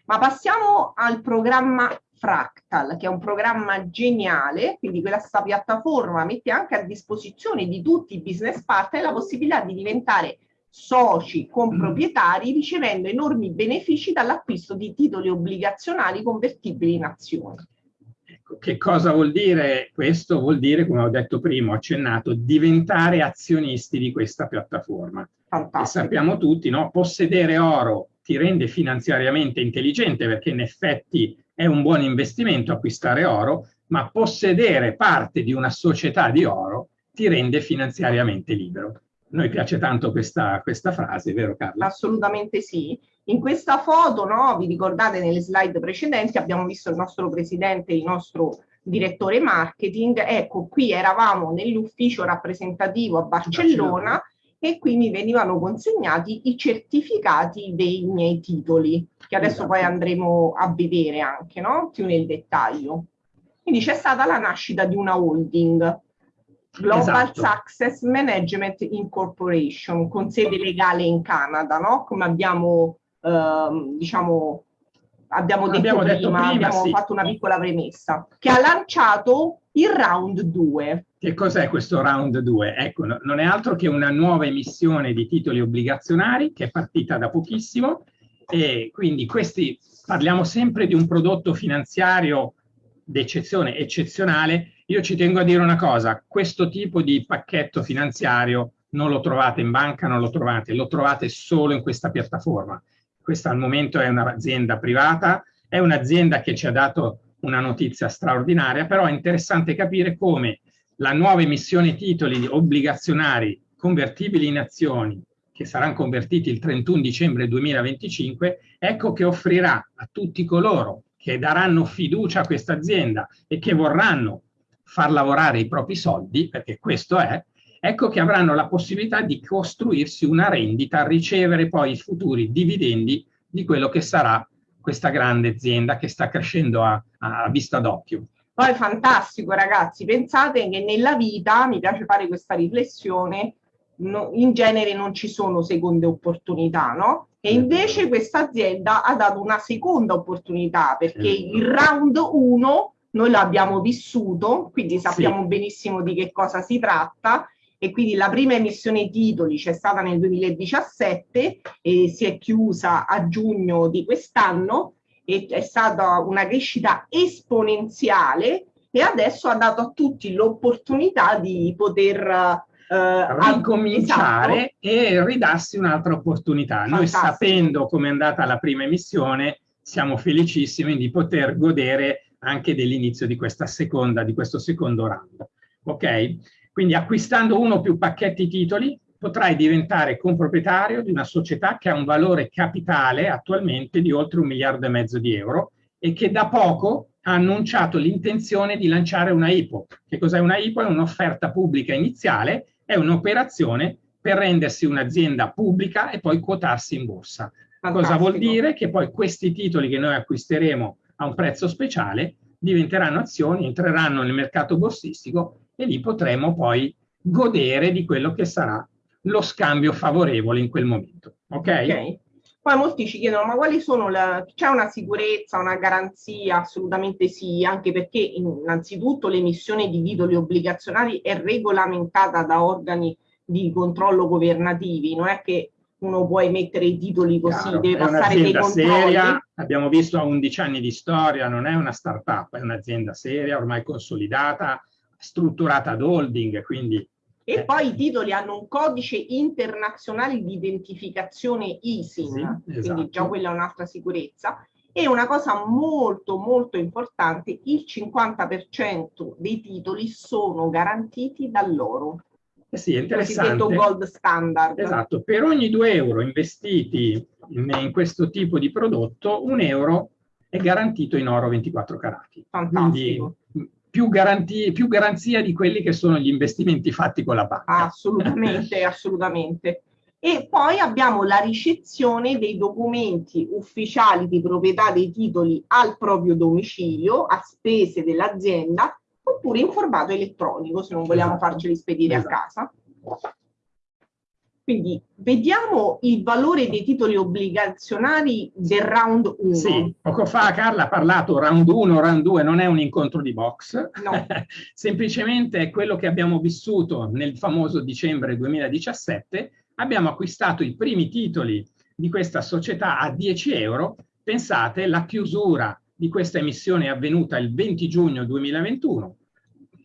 Ma passiamo al programma Fractal, che è un programma geniale, quindi questa piattaforma mette anche a disposizione di tutti i business partner la possibilità di diventare soci comproprietari ricevendo enormi benefici dall'acquisto di titoli obbligazionali convertibili in azioni. Ecco, che cosa vuol dire questo? Vuol dire, come ho detto prima, ho accennato, diventare azionisti di questa piattaforma. Fantastico. E sappiamo tutti, no? possedere oro ti rende finanziariamente intelligente perché in effetti è un buon investimento acquistare oro, ma possedere parte di una società di oro ti rende finanziariamente libero noi piace tanto questa, questa frase, vero Carla? Assolutamente sì. In questa foto, no, vi ricordate nelle slide precedenti, abbiamo visto il nostro presidente, il nostro direttore marketing. Ecco, qui eravamo nell'ufficio rappresentativo a Barcellona, Barcellona e qui mi venivano consegnati i certificati dei miei titoli, che adesso esatto. poi andremo a vedere anche, no? Più nel dettaglio. Quindi c'è stata la nascita di una holding Global esatto. Success Management Incorporation, con sede legale in Canada, no? Come abbiamo, ehm, diciamo, abbiamo detto abbiamo prima, detto prima abbiamo sì. fatto una piccola premessa, che ha lanciato il round 2. che cos'è questo round 2? Ecco, no, non è altro che una nuova emissione di titoli obbligazionari che è partita da pochissimo e quindi questi parliamo sempre di un prodotto finanziario d'eccezione eccezionale. Io ci tengo a dire una cosa, questo tipo di pacchetto finanziario non lo trovate in banca, non lo trovate, lo trovate solo in questa piattaforma. Questa al momento è un'azienda privata, è un'azienda che ci ha dato una notizia straordinaria, però è interessante capire come la nuova emissione titoli obbligazionari convertibili in azioni che saranno convertiti il 31 dicembre 2025, ecco che offrirà a tutti coloro che daranno fiducia a questa azienda e che vorranno far lavorare i propri soldi, perché questo è, ecco che avranno la possibilità di costruirsi una rendita, ricevere poi i futuri dividendi di quello che sarà questa grande azienda che sta crescendo a, a vista d'occhio. Poi fantastico ragazzi, pensate che nella vita, mi piace fare questa riflessione, no, in genere non ci sono seconde opportunità, no? E invece questa azienda ha dato una seconda opportunità perché il round 1 noi l'abbiamo vissuto, quindi sappiamo sì. benissimo di che cosa si tratta e quindi la prima emissione titoli c'è stata nel 2017 e si è chiusa a giugno di quest'anno e è stata una crescita esponenziale e adesso ha dato a tutti l'opportunità di poter eh, ricominciare e ridarsi un'altra opportunità. Fantastico. Noi sapendo come è andata la prima emissione siamo felicissimi di poter godere anche dell'inizio di questa seconda, di questo secondo round. Ok? Quindi acquistando uno o più pacchetti titoli potrai diventare comproprietario di una società che ha un valore capitale attualmente di oltre un miliardo e mezzo di euro e che da poco ha annunciato l'intenzione di lanciare una IPO. Che cos'è una IPO? È un'offerta pubblica iniziale, è un'operazione per rendersi un'azienda pubblica e poi quotarsi in borsa. Fantastico. Cosa vuol dire? Che poi questi titoli che noi acquisteremo a un prezzo speciale diventeranno azioni, entreranno nel mercato borsistico e lì potremo poi godere di quello che sarà lo scambio favorevole in quel momento. Ok? okay. Poi molti ci chiedono, ma quali sono le... c'è una sicurezza, una garanzia? Assolutamente sì, anche perché innanzitutto l'emissione di titoli obbligazionari è regolamentata da organi di controllo governativi, non è che uno può emettere i titoli così, Chiaro, deve passare dei controlli. Seria, abbiamo visto ha 11 anni di storia, non è una start-up, è un'azienda seria, ormai consolidata, strutturata ad holding, quindi... E eh. poi i titoli hanno un codice internazionale di identificazione ISIN, sì, esatto. quindi già quella è un'altra sicurezza. E una cosa molto molto importante, il 50% dei titoli sono garantiti dall'oro. Eh sì, è interessante. Il gold standard. Esatto, per ogni 2 euro investiti in, in questo tipo di prodotto, un euro è garantito in oro 24 carati. Fantastico. Quindi più, garantie, più garanzia di quelli che sono gli investimenti fatti con la banca. Assolutamente, assolutamente. E poi abbiamo la ricezione dei documenti ufficiali di proprietà dei titoli al proprio domicilio, a spese dell'azienda, oppure in formato elettronico, se non vogliamo esatto. farceli spedire esatto. a casa. Quindi vediamo il valore dei titoli obbligazionari del round 1. Sì, poco fa Carla ha parlato round 1, round 2, non è un incontro di box, no. semplicemente è quello che abbiamo vissuto nel famoso dicembre 2017, abbiamo acquistato i primi titoli di questa società a 10 euro, pensate la chiusura di questa emissione è avvenuta il 20 giugno 2021,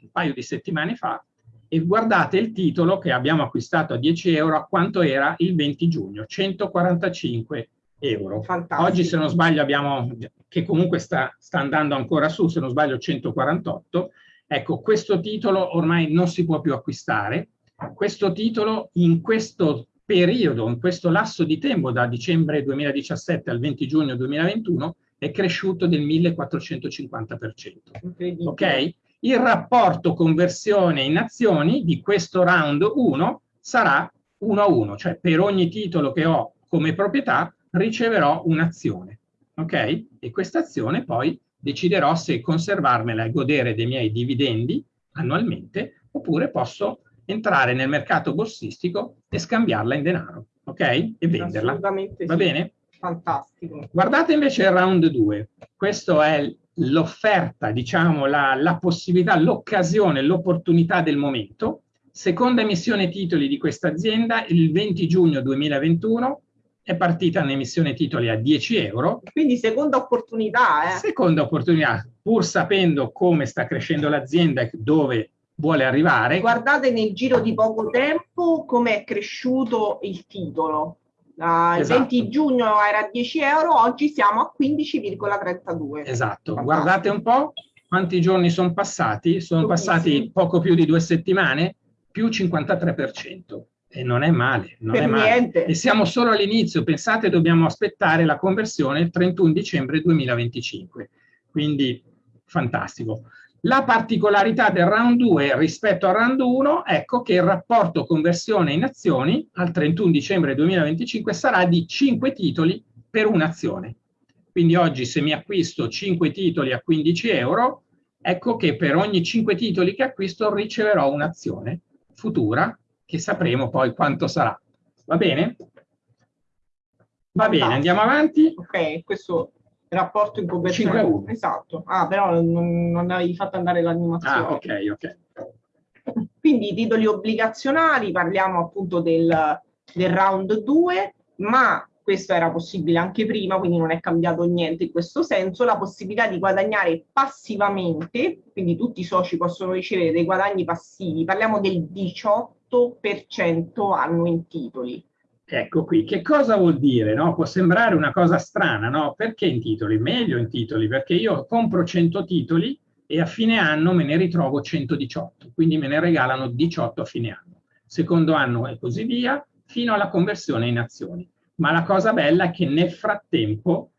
un paio di settimane fa, e guardate il titolo che abbiamo acquistato a 10 euro a quanto era il 20 giugno, 145 euro. Fantastico. Oggi se non sbaglio abbiamo, che comunque sta, sta andando ancora su, se non sbaglio 148, ecco questo titolo ormai non si può più acquistare, questo titolo in questo periodo, in questo lasso di tempo da dicembre 2017 al 20 giugno 2021 è cresciuto del 1450%. Ok? il rapporto conversione in azioni di questo round 1 sarà 1 a 1, cioè per ogni titolo che ho come proprietà riceverò un'azione, ok? E questa azione poi deciderò se conservarmela e godere dei miei dividendi annualmente oppure posso entrare nel mercato borsistico e scambiarla in denaro, ok? E venderla. Va bene? Fantastico. Guardate invece il round 2. Questo è l'offerta, diciamo, la, la possibilità, l'occasione, l'opportunità del momento. Seconda emissione titoli di questa azienda il 20 giugno 2021 è partita un'emissione titoli a 10 euro. Quindi seconda opportunità. Eh. Seconda opportunità, pur sapendo come sta crescendo l'azienda e dove vuole arrivare. Guardate nel giro di poco tempo come è cresciuto il titolo. Uh, esatto. Il 20 giugno era 10 euro, oggi siamo a 15,32. Esatto, Fantastico. guardate un po' quanti giorni sono passati, sono passati poco più di due settimane, più 53%. E non è male, non per è male. Niente. E siamo solo all'inizio, pensate dobbiamo aspettare la conversione il 31 dicembre 2025. Quindi fantastico. La particolarità del round 2 rispetto al round 1, ecco che il rapporto conversione in azioni al 31 dicembre 2025 sarà di 5 titoli per un'azione. Quindi oggi se mi acquisto 5 titoli a 15 euro, ecco che per ogni 5 titoli che acquisto riceverò un'azione futura che sapremo poi quanto sarà. Va bene? Va bene, andiamo avanti. Ok, questo rapporto in conversione. 5 a 1. Esatto. Ah, però non, non avevi fatto andare l'animazione. Ah, ok, ok. Quindi i titoli obbligazionali, parliamo appunto del, del round 2, ma questo era possibile anche prima, quindi non è cambiato niente in questo senso, la possibilità di guadagnare passivamente, quindi tutti i soci possono ricevere dei guadagni passivi, parliamo del 18% anno in titoli. Ecco qui, che cosa vuol dire? No? Può sembrare una cosa strana, no? Perché in titoli? Meglio in titoli, perché io compro 100 titoli e a fine anno me ne ritrovo 118, quindi me ne regalano 18 a fine anno. Secondo anno e così via, fino alla conversione in azioni. Ma la cosa bella è che nel frattempo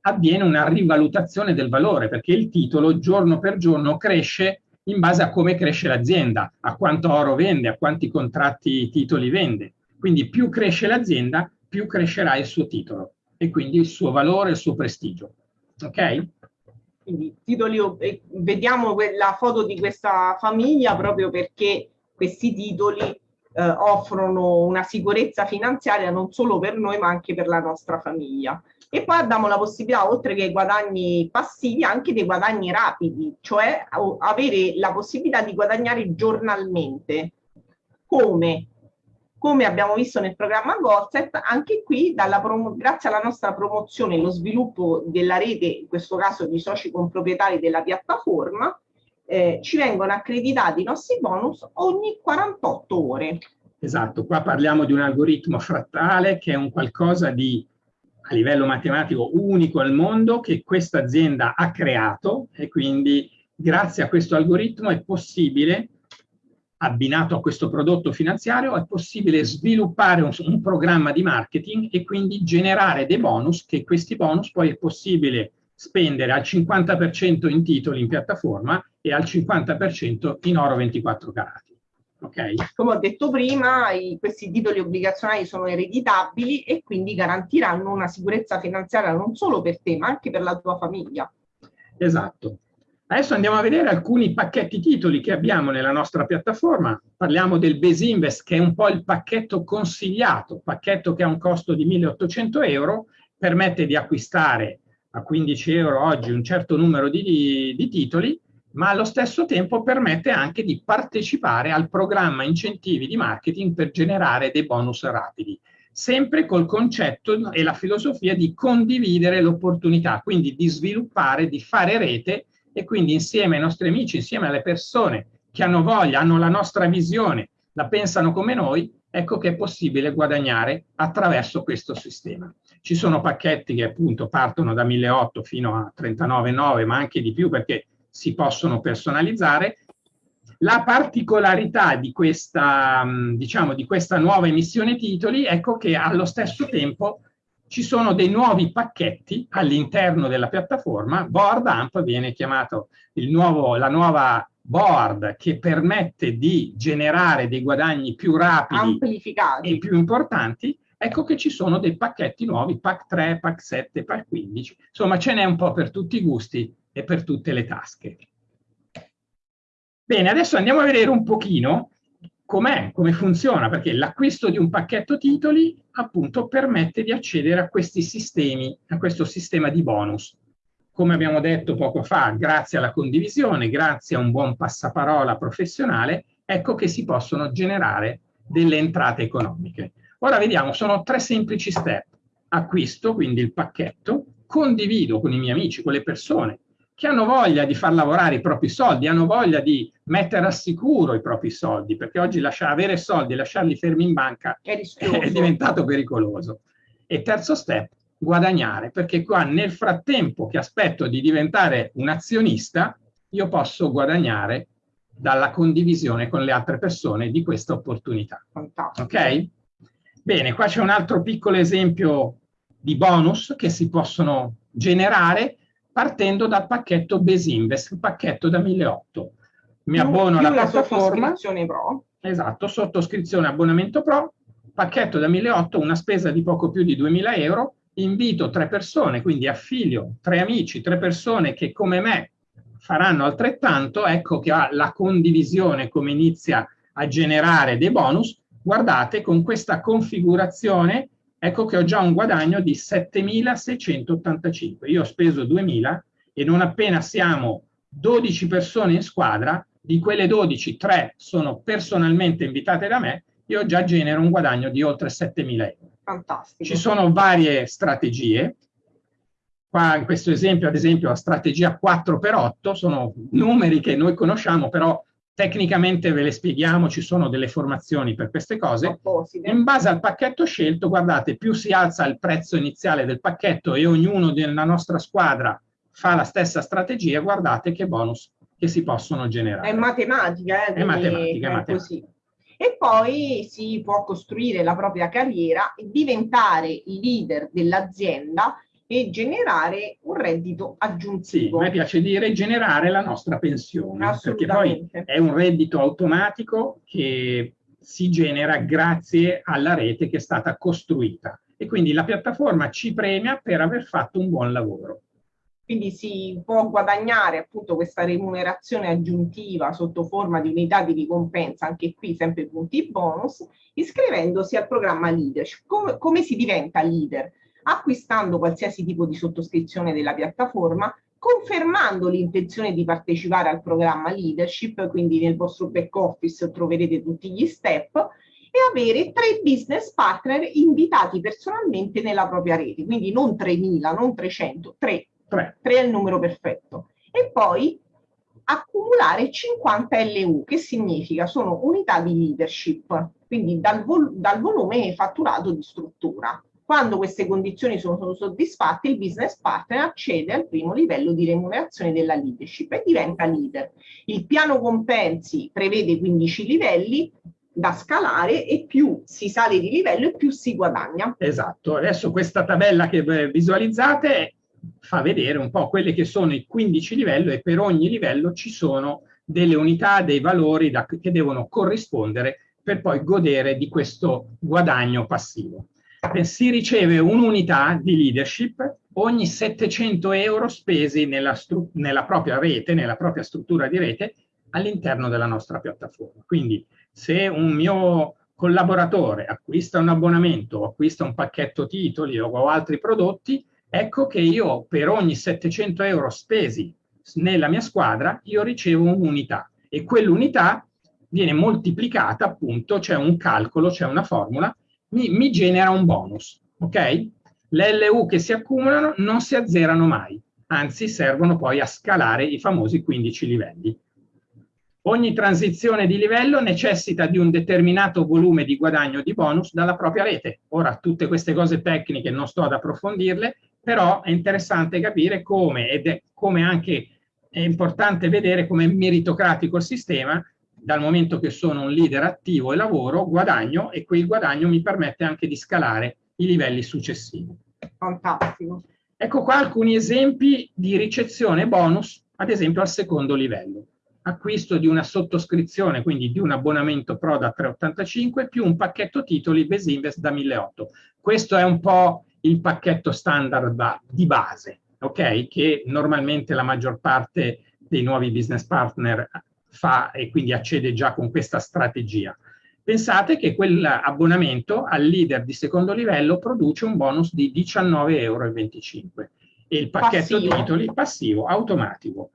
avviene una rivalutazione del valore, perché il titolo giorno per giorno cresce in base a come cresce l'azienda, a quanto oro vende, a quanti contratti titoli vende. Quindi più cresce l'azienda, più crescerà il suo titolo e quindi il suo valore, il suo prestigio. Ok? Quindi titoli, vediamo la foto di questa famiglia proprio perché questi titoli eh, offrono una sicurezza finanziaria non solo per noi ma anche per la nostra famiglia. E poi abbiamo la possibilità, oltre che guadagni passivi, anche dei guadagni rapidi, cioè avere la possibilità di guadagnare giornalmente. Come? Come abbiamo visto nel programma Gorset, anche qui grazie alla nostra promozione e lo sviluppo della rete, in questo caso di soci comproprietari della piattaforma, eh, ci vengono accreditati i nostri bonus ogni 48 ore. Esatto, qua parliamo di un algoritmo frattale che è un qualcosa di a livello matematico unico al mondo che questa azienda ha creato e quindi grazie a questo algoritmo è possibile abbinato a questo prodotto finanziario è possibile sviluppare un, un, programma di marketing e quindi generare dei bonus che questi bonus poi è possibile spendere al 50% in titoli in piattaforma e al 50% in oro 24 carati. Okay. Come ho detto prima, i, questi titoli obbligazionari sono ereditabili e quindi garantiranno una sicurezza finanziaria non solo per te, ma anche per la tua famiglia. Esatto. Adesso andiamo a vedere alcuni pacchetti titoli che abbiamo nella nostra piattaforma. Parliamo del Base Invest, che è un po' il pacchetto consigliato, pacchetto che ha un costo di 1800 euro, permette di acquistare a 15 euro oggi un certo numero di, di, di titoli, ma allo stesso tempo permette anche di partecipare al programma incentivi di marketing per generare dei bonus rapidi sempre col concetto e la filosofia di condividere l'opportunità, quindi di sviluppare, di fare rete e quindi insieme ai nostri amici, insieme alle persone che hanno voglia, hanno la nostra visione, la pensano come noi, ecco che è possibile guadagnare attraverso questo sistema. Ci sono pacchetti che appunto partono da 1.800 fino a 39,9, ma anche di più perché si possono personalizzare. La particolarità di questa, diciamo, di questa nuova emissione titoli, ecco che allo stesso tempo ci sono dei nuovi pacchetti all'interno della piattaforma. Board AMP viene chiamato nuovo, la nuova board che permette di generare dei guadagni più rapidi e più importanti. Ecco che ci sono dei pacchetti nuovi, PAC 3, PAC 7, PAC 15. Insomma, ce n'è un po' per tutti i gusti e per tutte le tasche. Bene, adesso andiamo a vedere un pochino com'è, come funziona, perché l'acquisto di un pacchetto titoli appunto permette di accedere a questi sistemi, a questo sistema di bonus. come abbiamo detto poco fa, grazie alla condivisione, grazie a un buon passaparola professionale, ecco che si possono generare delle entrate economiche. Ora vediamo, sono tre semplici step. Acquisto, quindi il pacchetto, condivido con i miei amici, con le persone che hanno voglia di far lavorare i propri soldi, hanno voglia di mettere a sicuro i propri soldi, perché oggi lasciare, avere soldi e lasciarli fermi in banca è, è diventato pericoloso. E terzo step, guadagnare, perché qua nel frattempo che aspetto di diventare un azionista, io posso guadagnare dalla condivisione con le altre persone di questa opportunità. Ok? Bene, qua c'è un altro piccolo esempio di bonus che si possono generare partendo dal pacchetto Besinvest, il pacchetto da 1.800. Mi abbono alla piattaforma. Pro. Esatto, sottoscrizione abbonamento pro, pacchetto da 1.800, una spesa di poco più di 2.000 euro, invito tre persone, quindi affilio tre amici, tre persone che come me faranno altrettanto, ecco che la condivisione come inizia a generare dei bonus, guardate con questa configurazione ecco che ho già un guadagno di 7.685. Io ho speso 2.000 e non appena siamo 12 persone in squadra, di quelle 12, 3 sono personalmente invitate da me, io già genero un guadagno di oltre 7.000 euro. Fantastico. Ci sono varie strategie. Qua in questo esempio, ad esempio, la strategia 4x8 sono numeri che noi conosciamo, però Tecnicamente ve le spieghiamo, ci sono delle formazioni per queste cose. In base al pacchetto scelto, guardate, più si alza il prezzo iniziale del pacchetto e ognuno della nostra squadra fa la stessa strategia, guardate che bonus che si possono generare. È matematica, eh? È matematica, è matematica. Così. E poi si può costruire la propria carriera e diventare leader dell'azienda e generare un reddito aggiuntivo. Sì, a me piace dire generare la nostra pensione, perché poi è un reddito automatico che si genera grazie alla rete che è stata costruita e quindi la piattaforma ci premia per aver fatto un buon lavoro. Quindi si può guadagnare appunto questa remunerazione aggiuntiva sotto forma di unità di ricompensa, anche qui sempre punti bonus, iscrivendosi al programma Leadership. Come, come si diventa leader? Acquistando qualsiasi tipo di sottoscrizione della piattaforma, confermando l'intenzione di partecipare al programma leadership, quindi nel vostro back office troverete tutti gli step, e avere tre business partner invitati personalmente nella propria rete, quindi non 3.000, non 300, 3, 3, 3 è il numero perfetto. E poi accumulare 50 LU, che significa sono unità di leadership, quindi dal, vol dal volume fatturato di struttura. Quando queste condizioni sono, soddisfatte, il business partner accede al primo livello di remunerazione della leadership e diventa leader. Il piano compensi prevede 15 livelli, da scalare e più si sale di livello e più si guadagna. Esatto, adesso questa tabella che visualizzate fa vedere un po' quelli che sono i 15 livelli e per ogni livello ci sono delle unità, dei valori da, che devono corrispondere per poi godere di questo guadagno passivo si riceve un'unità di leadership ogni 700 euro spesi nella, nella propria rete, nella propria struttura di rete all'interno della nostra piattaforma. Quindi se un mio collaboratore acquista un abbonamento, acquista un pacchetto titoli o altri prodotti, ecco che io per ogni 700 euro spesi nella mia squadra, io ricevo un'unità e quell'unità viene moltiplicata appunto, c'è un calcolo, c'è una formula mi, mi genera un bonus, ok? Le LU che si accumulano non si azzerano mai, anzi servono poi a scalare i famosi 15 livelli. Ogni transizione di livello necessita di un determinato volume di guadagno di bonus dalla propria rete. Ora, tutte queste cose tecniche non sto ad approfondirle, però è interessante capire come, ed è come anche è importante vedere come meritocratico il sistema, dal momento che sono un leader attivo e lavoro, guadagno e quel guadagno mi permette anche di scalare i livelli successivi. Fantastico. Ecco qua alcuni esempi di ricezione bonus, ad esempio al secondo livello. Acquisto di una sottoscrizione, quindi di un abbonamento Pro da 3,85 più un pacchetto titoli Besinvest da 1.800. Questo è un po' il pacchetto standard da, di base, ok? Che normalmente la maggior parte dei nuovi business partner fa e quindi accede già con questa strategia. Pensate che quell'abbonamento al leader di secondo livello produce un bonus di 19,25 euro e il pacchetto Passivo. titoli passivo, automatico.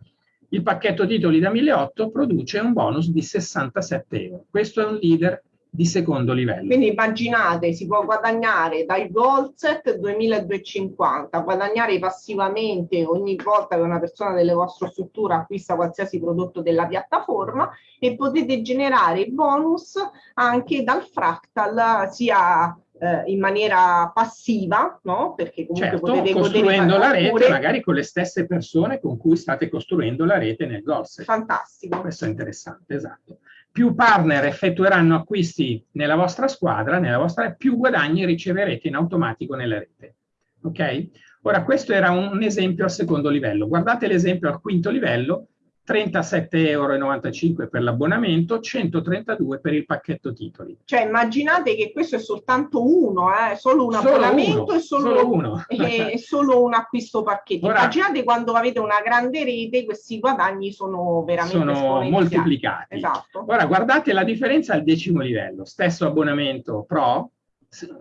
Il pacchetto titoli da 1.800 produce un bonus di 67 euro. Questo è un leader di secondo livello. Quindi immaginate, si può guadagnare dal gold set 2250, guadagnare passivamente ogni volta che una persona delle vostre strutture acquista qualsiasi prodotto della piattaforma e potete generare bonus anche dal fractal sia eh, in maniera passiva, no? Perché comunque Certo, potete costruendo la rete oppure- magari con le stesse persone con cui state costruendo la rete nel Golset. Fantastico. Questo è interessante, esatto. Più partner effettueranno acquisti nella vostra squadra, nella vostra, più guadagni riceverete in automatico nella rete. Ok? Ora, questo era un esempio al secondo livello. Guardate l'esempio al quinto livello, 37,95 euro per l'abbonamento, 132 per il pacchetto titoli. Cioè immaginate che questo è soltanto uno, eh, solo un Solo abbonamento uno, e solo, solo uno. e- e solo un acquisto pacchetto. Ora- immaginate quando avete una grande rete, questi guadagni sono veramente Sono moltiplicati. Esatto. Ora guardate la differenza al decimo livello. Stesso abbonamento Pro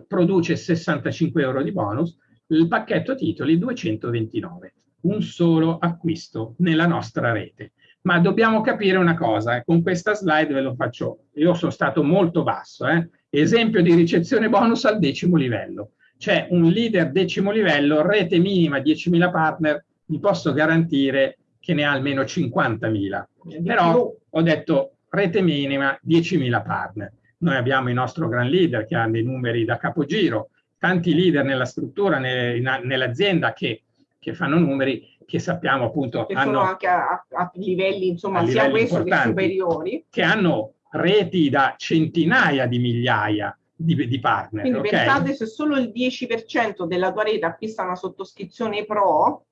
produce 65 euro di bonus, il pacchetto titoli 229. Un solo acquisto nella nostra rete. Ma dobbiamo capire una cosa, eh, con questa slide ve lo faccio, io sono stato molto basso, eh. esempio di ricezione bonus al decimo livello. C'è un leader decimo livello, rete minima 10.000 partner, vi posso garantire che ne ha almeno 50.000. Di Però ho detto rete minima 10.000 partner. Noi abbiamo il nostro gran leader che ha dei numeri da capogiro, tanti leader nella struttura, nell'azienda che, che fanno numeri che sappiamo appunto che sono hanno, anche a, a livelli, insomma, a sia questo che superiori. che hanno reti da centinaia di migliaia di, di partner. Quindi ok? pensate se solo il 10% della tua rete acquista una sottoscrizione pro,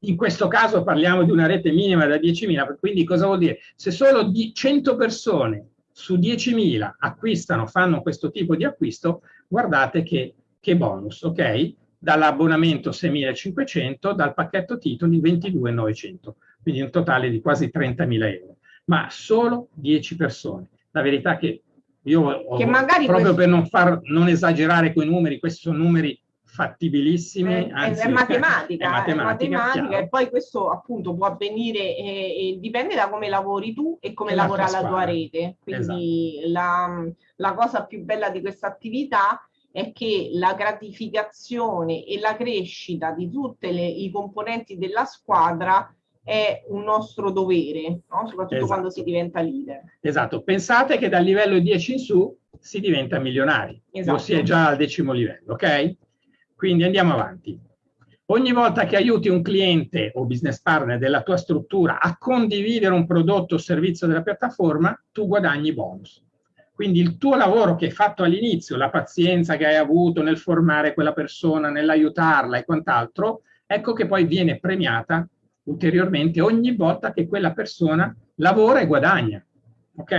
In questo caso parliamo di una rete minima da 10.000, quindi cosa vuol dire? Se solo di 100 persone su 10.000 acquistano, fanno questo tipo di acquisto, guardate che, che bonus, ok? Dall'abbonamento 6.500, dal pacchetto titoli 22.900, quindi un totale di quasi 30.000 euro, ma solo 10 persone. La verità è che io ho- Che proprio questo- per non, far, non esagerare con i numeri, questi sono numeri fattibilissimi, è, è- anzi, è matematica, è è matematica, matematica, chiaro. e poi questo appunto può avvenire e, e dipende da come lavori tu e come la lavora la tua rete. Quindi Esatto. la, la cosa più bella di questa attività è che la gratificazione e la crescita di tutti i componenti della squadra è un nostro dovere, no? soprattutto Esatto. quando si diventa leader. Esatto, pensate che dal livello 10 in su si diventa milionari, Esatto. o si è già al decimo livello, ok? Quindi andiamo avanti. Ogni volta che aiuti un cliente o business partner della tua struttura a condividere un prodotto o servizio della piattaforma, tu guadagni bonus. Quindi il tuo lavoro che hai fatto all'inizio, la pazienza che hai avuto nel formare quella persona, nell'aiutarla e quant'altro, ecco che poi viene premiata ulteriormente ogni volta che quella persona lavora e guadagna. Ok?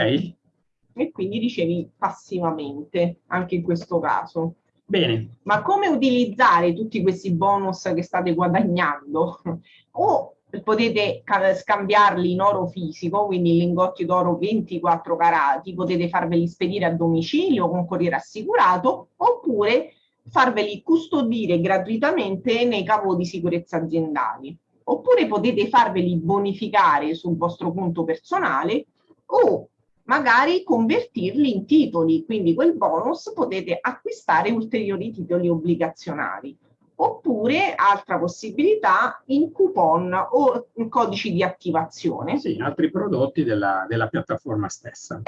E quindi ricevi passivamente anche in questo caso. Bene, Ma come utilizzare tutti questi bonus che state guadagnando? O potete ca- scambiarli in oro fisico, quindi lingotti d'oro 24 carati, potete farveli spedire a domicilio con corriere assicurato, oppure farveli custodire gratuitamente nei capo di sicurezza aziendali. Oppure potete farveli bonificare sul vostro conto personale o magari convertirli in titoli, quindi quel bonus potete acquistare ulteriori titoli obbligazionari. Oppure, altra possibilità, in coupon o in codici di attivazione. sì, altri prodotti della, della piattaforma stessa.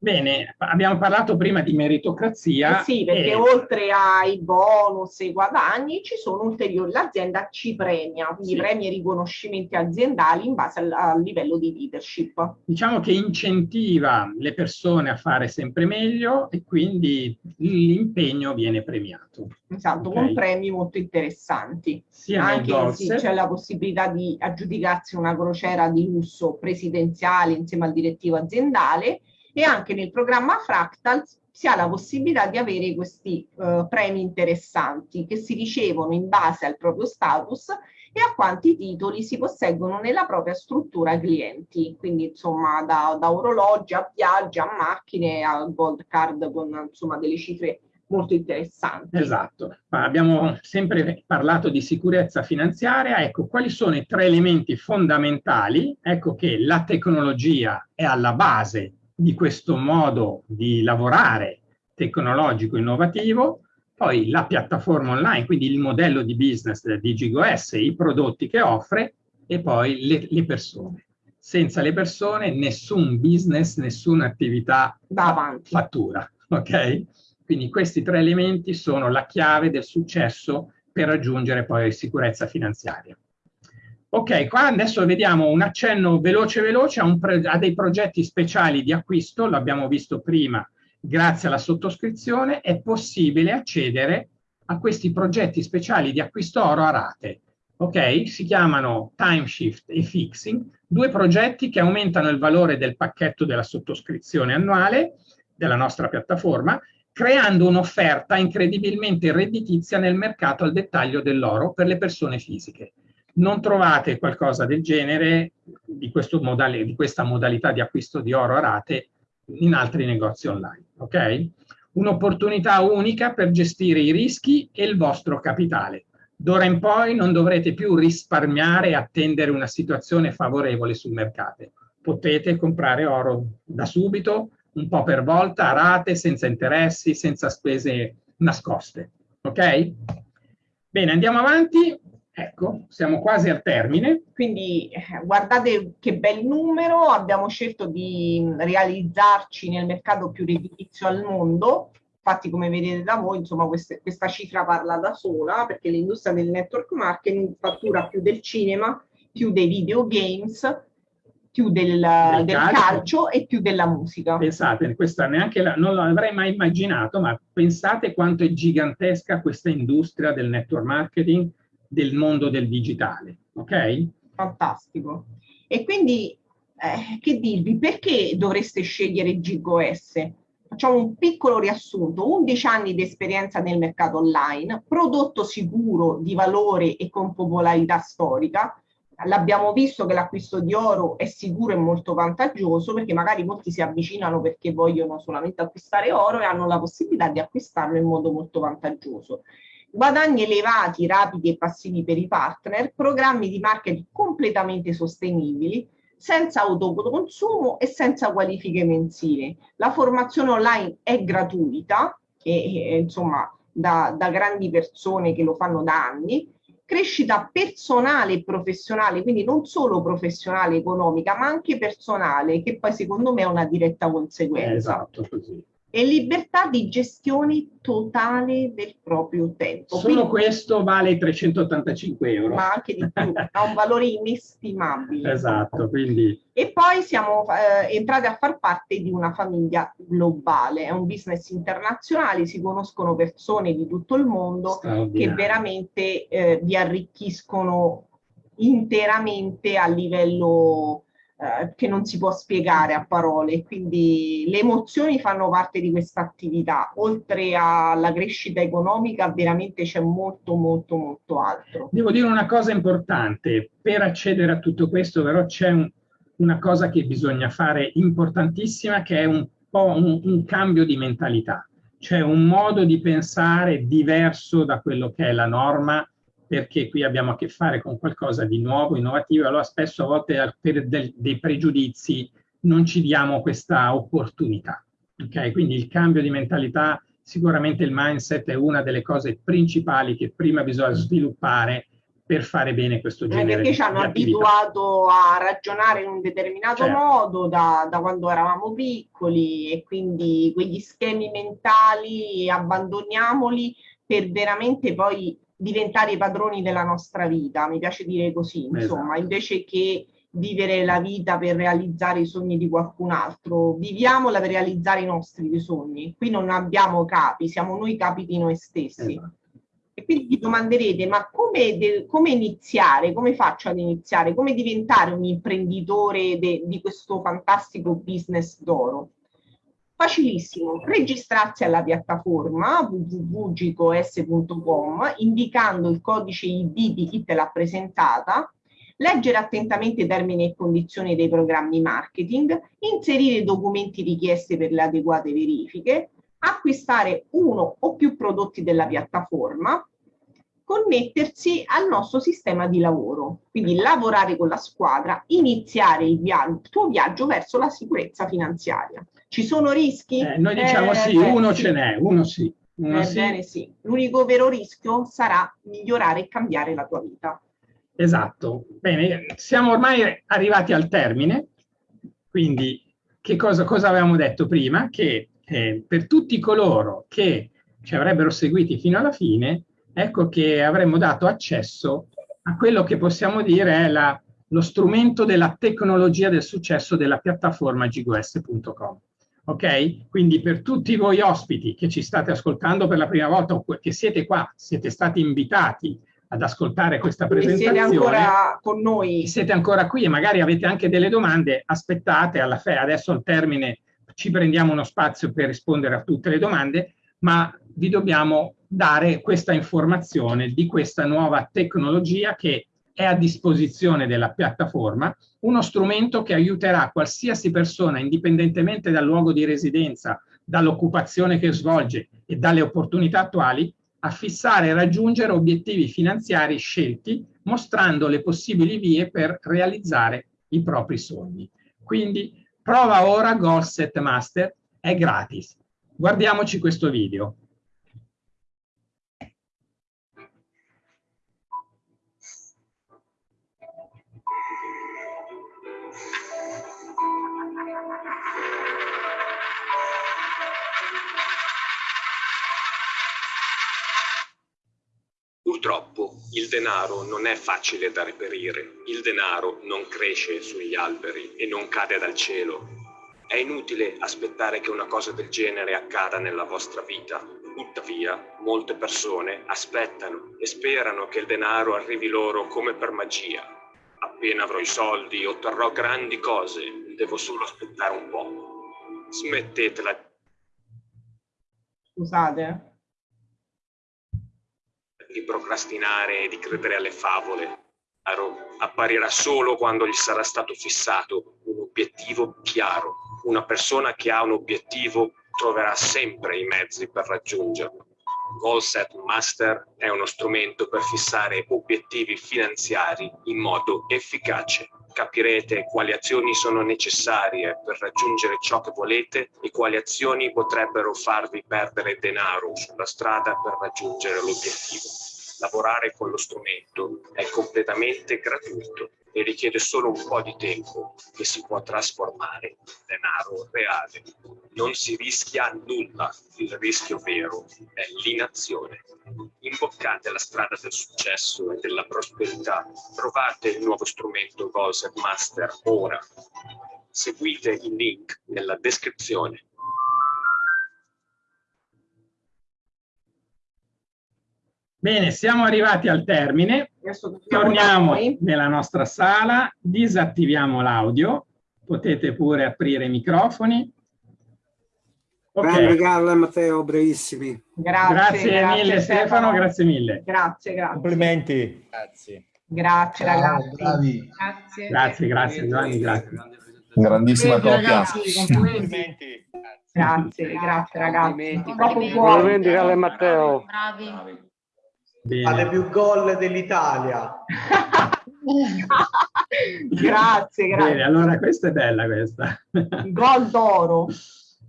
Bene, abbiamo parlato prima di meritocrazia. Eh sì, perché e- oltre ai bonus e ai guadagni ci sono ulteriori, l'azienda ci premia, quindi Sì. premia i riconoscimenti aziendali in base al, al livello di leadership. diciamo che incentiva le persone a fare sempre meglio e quindi l'impegno viene premiato. Esatto, Ok. con premi molto interessanti. Nel Anche sì, c'è la possibilità di aggiudicarsi una crociera di lusso presidenziale insieme al direttivo aziendale e anche nel programma Fractal si ha la possibilità di avere questi eh, premi interessanti che si ricevono in base al proprio status e a quanti titoli si posseggono nella propria struttura clienti, quindi insomma da, da orologi a viaggi a macchine a gold card con insomma delle cifre molto interessanti. Esatto, abbiamo sempre parlato di sicurezza finanziaria, ecco quali sono i tre elementi fondamentali, ecco che la tecnologia è alla base di questo modo di lavorare tecnologico innovativo, poi la piattaforma online, quindi il modello di business di GigoS, i prodotti che offre e poi le, le persone. Senza le persone nessun business, nessuna attività fattura, ok? Quindi questi tre elementi sono la chiave del successo per raggiungere poi sicurezza finanziaria. Ok, qua adesso vediamo un accenno veloce veloce a, a dei progetti speciali di acquisto, l'abbiamo visto prima, grazie alla sottoscrizione è possibile accedere a questi progetti speciali di acquisto oro a rate. Ok, si chiamano Timeshift e Fixing, due progetti che aumentano il valore del pacchetto della sottoscrizione annuale della nostra piattaforma creando un'offerta incredibilmente redditizia nel mercato al dettaglio dell'oro per le persone fisiche. Non trovate qualcosa del genere, di, modale, di questa modalità di acquisto di oro a rate, in altri negozi online. Ok? Un'opportunità unica per gestire i rischi e il vostro capitale. D'ora in poi non dovrete più risparmiare e attendere una situazione favorevole sul mercato. Potete comprare oro da subito, un po' per volta, a rate, senza interessi, senza spese nascoste. Ok? Bene, andiamo avanti. Ecco, siamo quasi al termine. Quindi eh, guardate che bel numero, abbiamo scelto di realizzarci nel mercato più redditizio al mondo. Infatti, come vedete da voi, insomma, queste, questa cifra parla da sola, perché l'industria del network marketing fattura più del cinema, più dei videogames, più del, del, del calcio. calcio. e più della musica. Pensate, questa neanche la, non l'avrei mai immaginato, ma pensate quanto è gigantesca questa industria del network marketing, del mondo del digitale, ok? Fantastico. E quindi, eh, che dirvi, perché dovreste scegliere GigoS? Facciamo un piccolo riassunto, 11 anni di esperienza nel mercato online, prodotto sicuro, di valore e con popolarità storica, l'abbiamo visto che l'acquisto di oro è sicuro e molto vantaggioso perché magari molti si avvicinano perché vogliono solamente acquistare oro e hanno la possibilità di acquistarlo in modo molto vantaggioso. Guadagni elevati, rapidi e passivi per i partner, programmi di marketing completamente sostenibili, senza autoconsumo e senza qualifiche mensili. La formazione online è gratuita, e, e, insomma da, da grandi persone che lo fanno da anni, crescita personale e professionale, quindi non solo professionale economica, ma anche personale, che poi secondo me è una diretta conseguenza. Esatto, così e libertà di gestione totale del proprio tempo. Solo Quindi, questo vale 385 euro. Ma anche di più, ha un valore inestimabile. Esatto, quindi... E poi siamo eh, entrati a far parte di una famiglia globale, è un business internazionale, si conoscono persone di tutto il mondo che veramente eh, vi arricchiscono interamente a livello eh, che non si può spiegare a parole, quindi le emozioni fanno parte di questa attività, oltre alla crescita economica veramente c'è molto molto molto altro. Devo dire una cosa importante, per accedere a tutto questo però c'è un, una cosa che bisogna fare importantissima che è un po' un, un cambio di mentalità, cioè un modo di pensare diverso da quello che è la norma perché qui abbiamo a che fare con qualcosa di nuovo, innovativo, allora spesso a volte per del, dei pregiudizi non ci diamo questa opportunità. Okay? Quindi il cambio di mentalità, sicuramente il mindset è una delle cose principali che prima bisogna sviluppare per fare bene questo eh, genere perché ci hanno abituato a ragionare in un determinato certo. modo da, da, quando eravamo piccoli e quindi quegli schemi mentali abbandoniamoli per veramente poi diventare i padroni della nostra vita, mi piace dire così, insomma, esatto. invece che vivere la vita per realizzare i sogni di qualcun altro, viviamola per realizzare i nostri sogni. Qui non abbiamo capi, siamo noi capi di noi stessi. Esatto. E quindi vi domanderete, ma come, come, iniziare? Come faccio ad iniziare? Come diventare un imprenditore di questo fantastico business d'oro? Facilissimo, registrarsi alla piattaforma www.gicos.com indicando il codice ID di chi te l'ha presentata, leggere attentamente i termini e condizioni dei programmi marketing, inserire i documenti richiesti per le adeguate verifiche, acquistare uno o più prodotti della piattaforma, connettersi al nostro sistema di lavoro, quindi lavorare con la squadra, iniziare il, via il tuo viaggio verso la sicurezza finanziaria. Ci sono rischi? Eh, noi diciamo eh, sì, uno sì. ce n'è, uno sì. Uno Ebbene sì. sì. L'unico vero rischio sarà migliorare e cambiare la tua vita. Esatto. Bene, siamo ormai arrivati al termine, quindi che cosa, cosa avevamo detto prima? Che eh, per tutti coloro che ci avrebbero seguiti fino alla fine, ecco che avremmo dato accesso a quello che possiamo dire è la, lo strumento della tecnologia del successo della piattaforma gigos.com. Ok? Quindi per tutti voi ospiti che ci state ascoltando per la prima volta o che siete qua, siete stati invitati ad ascoltare questa presentazione. Siete ancora con noi. Siete ancora qui e magari avete anche delle domande, aspettate alla fine, adesso al termine ci prendiamo uno spazio per rispondere a tutte le domande, ma vi dobbiamo dare questa informazione di questa nuova tecnologia che è a disposizione della piattaforma, uno strumento che aiuterà qualsiasi persona, indipendentemente dal luogo di residenza, dall'occupazione che svolge e dalle opportunità attuali, a fissare e raggiungere obiettivi finanziari scelti, mostrando le possibili vie per realizzare i propri sogni. Quindi prova ora Goal Set Master, è gratis. Guardiamoci questo video. Il denaro non è facile da reperire, il denaro non cresce sugli alberi e non cade dal cielo. È inutile aspettare che una cosa del genere accada nella vostra vita. Tuttavia, molte persone aspettano e sperano che il denaro arrivi loro come per magia. Appena avrò i soldi, otterrò grandi cose, devo solo aspettare un po'. Smettetela. Scusate, di procrastinare e di credere alle favole. Apparirà solo quando gli sarà stato fissato un obiettivo chiaro. Una persona che ha un obiettivo troverà sempre i mezzi per raggiungerlo. Goal Set Master è uno strumento per fissare obiettivi finanziari in modo efficace. Capirete quali azioni sono necessarie per raggiungere ciò che volete e quali azioni potrebbero farvi perdere denaro sulla strada per raggiungere l'obiettivo. Lavorare con lo strumento è completamente gratuito e richiede solo un po' di tempo che si può trasformare in denaro reale. Non si rischia nulla, il rischio vero è l'inazione. Imboccate la strada del successo e della prosperità. Trovate il nuovo strumento Goals Master ora. Seguite il link nella descrizione. Bene, siamo arrivati al termine. Torniamo nella nostra sala, disattiviamo l'audio, potete pure aprire i microfoni. Okay. Carla e Matteo, brevissimi. Grazie, grazie, grazie mille Stefano. Stefano, grazie mille. Grazie, grazie. Complimenti. Grazie. Grazie ragazzi. Bravi. Grazie, grazie, grazie Giovanni, grazie. Grandissima coppia. Complimenti. Grazie, grazie ragazzi. Complimenti Carla e Matteo. Bravi. Bene. più gol dell'Italia. grazie, grazie. Bene, allora questa è bella questa. gol d'oro.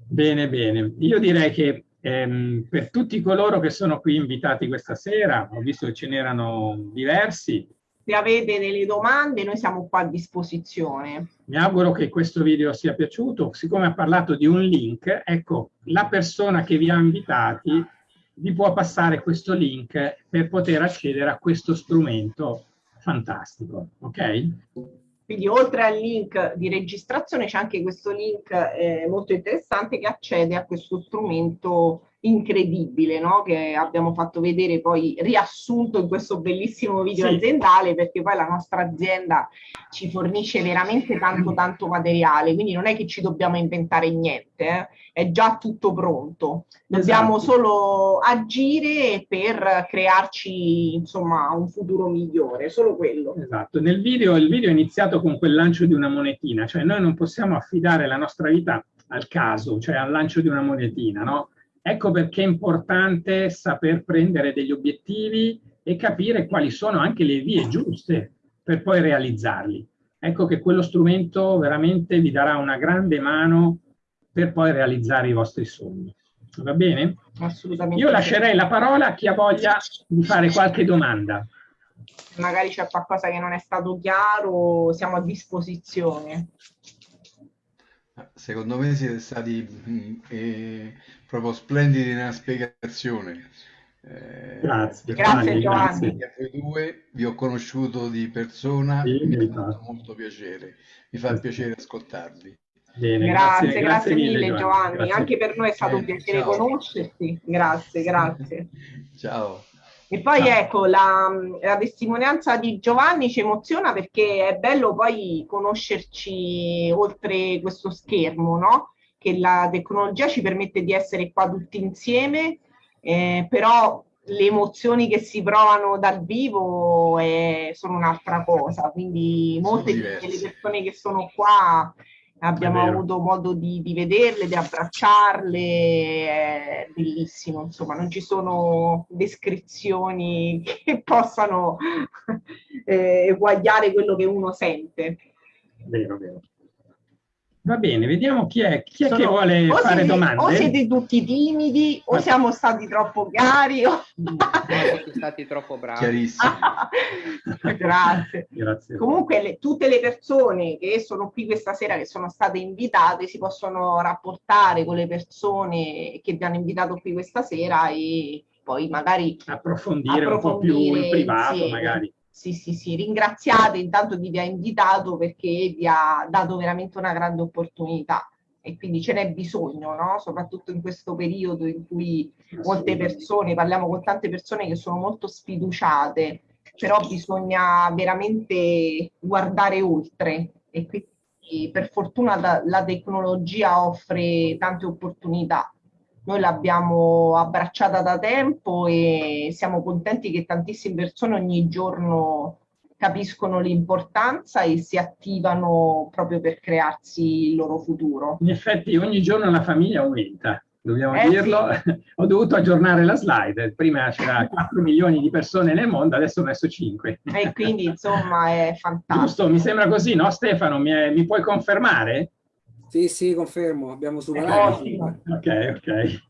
Bene, bene. Io direi che ehm, per tutti coloro che sono qui invitati questa sera, ho visto che ce n'erano diversi. Se avete delle domande, noi siamo qua a disposizione. Mi auguro che questo video sia piaciuto. Siccome ha parlato di un link, ecco, la persona che vi ha invitati vi può passare questo link per poter accedere a questo strumento fantastico, ok? Quindi oltre al link di registrazione c'è anche questo link eh, molto interessante che accede a questo strumento incredibile no? che abbiamo fatto vedere poi riassunto in questo bellissimo video sì. aziendale perché poi la nostra azienda ci fornisce veramente tanto tanto materiale quindi non è che ci dobbiamo inventare niente eh? è già tutto pronto dobbiamo esatto. solo agire per crearci insomma un futuro migliore solo quello esatto nel video il video è iniziato con quel lancio di una monetina cioè noi non possiamo affidare la nostra vita al caso cioè al lancio di una monetina no Ecco perché è importante saper prendere degli obiettivi e capire quali sono anche le vie giuste per poi realizzarli. Ecco che quello strumento veramente vi darà una grande mano per poi realizzare i vostri sogni. Va bene? Assolutamente. Io lascerei la parola a chi ha voglia di fare qualche domanda. Magari c'è qualcosa che non è stato chiaro, siamo a disposizione. Secondo me siete stati mh, eh, proprio splendidi nella spiegazione. Eh, Grazie, Grazie, Giovanni. Giovanni. Voi due vi ho conosciuto di persona Sì, e mi ha fa. fatto molto piacere. Mi fa piacere ascoltarvi. Bene, Grazie, grazie, mille Giovanni. Grazie. Anche per noi è stato un Bene, piacere ciao. conoscerti. Grazie, grazie. Ciao. E poi Ciao. ecco, la, la testimonianza di Giovanni ci emoziona perché è bello poi conoscerci oltre questo schermo, no? Che la tecnologia ci permette di essere qua tutti insieme, eh, però le emozioni che si provano dal vivo eh, sono un'altra cosa. Quindi molte delle persone che sono qua abbiamo È avuto modo di, di vederle, di abbracciarle, è bellissimo, insomma, non ci sono descrizioni che possano eh, eguagliare quello che uno sente. Vero, vero. Va bene, vediamo chi è, chi è che Sono- vuole o fare siete, domande. O siete tutti timidi, o Ma- siamo stati troppo chiari. o- siete stati troppo bravi. Chiarissimo. Grazie. Grazie. Comunque le- tutte le persone che sono qui questa sera, che sono state invitate, si possono rapportare con le persone che vi hanno invitato qui questa sera e poi magari Approfondire, un po' più in approfondire privato, insieme. magari. Sì, sì, sì, ringraziate intanto chi vi ha invitato perché vi ha dato veramente una grande opportunità e quindi ce n'è bisogno, no? Soprattutto in questo periodo in cui molte persone, parliamo con tante persone che sono molto sfiduciate, però bisogna veramente guardare oltre e quindi per fortuna la, la tecnologia offre tante opportunità. Noi l'abbiamo abbracciata da tempo e siamo contenti che tantissime persone ogni giorno capiscono l'importanza e si attivano proprio per crearsi il loro futuro. In effetti ogni giorno la famiglia aumenta, dobbiamo Eh, dirlo. Ho dovuto aggiornare la slide, prima c'era 4 milioni di persone nel mondo, adesso ho messo 5. E quindi insomma è fantastico. Giusto, mi sembra così, no Stefano? Mi, è- mi puoi confermare? Sì, sì, confermo, abbiamo È superato. ottimo. Ok, ok.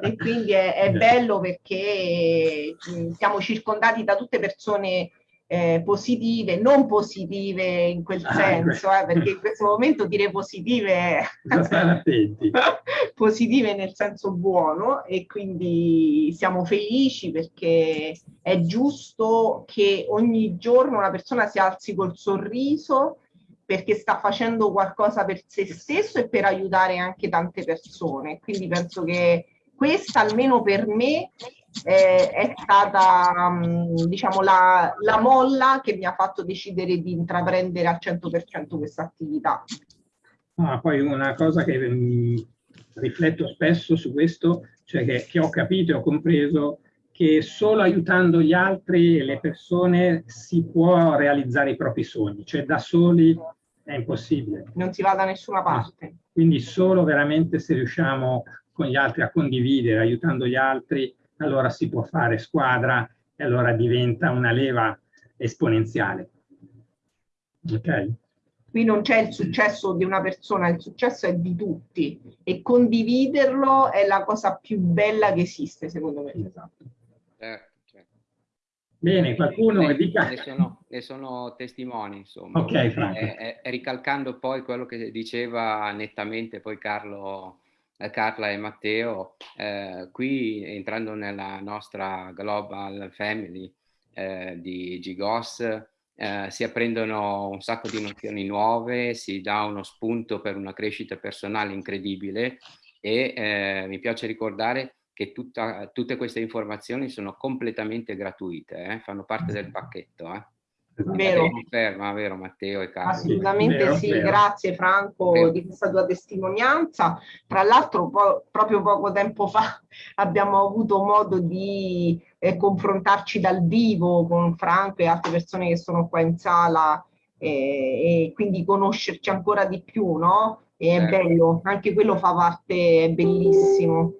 E quindi è, è bello perché mh, siamo circondati da tutte persone eh, positive, non positive in quel Ah, senso, eh, perché in questo momento dire positive attenti. positive nel senso buono e quindi siamo felici perché è giusto che ogni giorno una persona si alzi col sorriso perché sta facendo qualcosa per se stesso e per aiutare anche tante persone. Quindi penso che questa, almeno per me, eh, è stata mm, diciamo la, la molla che mi ha fatto decidere di intraprendere al 100% questa attività. Ah, poi una cosa che mm, rifletto spesso su questo, cioè che, che ho capito e ho compreso che solo aiutando gli altri e le persone si può realizzare i propri sogni, cioè da soli è impossibile. Non si va da nessuna parte. Quindi solo veramente se riusciamo con gli altri a condividere, aiutando gli altri, allora si può fare squadra e allora diventa una leva esponenziale. Ok? Qui non c'è il successo di una persona, il successo è di tutti e condividerlo è la cosa più bella che esiste, secondo me. Esatto. Certo, certo. Bene, qualcuno Ne- dica... Ne sono, ne sono testimoni, insomma. Ok, Franco. Eh, eh, ricalcando poi quello che diceva nettamente poi Carlo, eh, Carla e Matteo, eh, qui entrando nella nostra Global Family eh, di Gigos, eh, si apprendono un sacco di nozioni nuove, si dà uno spunto per una crescita personale incredibile e eh, mi piace ricordare che tutta- tutte queste informazioni sono completamente gratuite, eh, fanno parte del pacchetto. Eh. Vero. Conferma, vero Matteo e Carlo? Assolutamente Vero, sì, vero. grazie Franco Vero. di questa tua testimonianza. Tra l'altro po- proprio poco tempo fa abbiamo avuto modo di eh, confrontarci dal vivo con Franco e altre persone che sono qua in sala eh, e quindi conoscerci ancora di più, no? E è Certo. bello, anche quello fa parte, è bellissimo.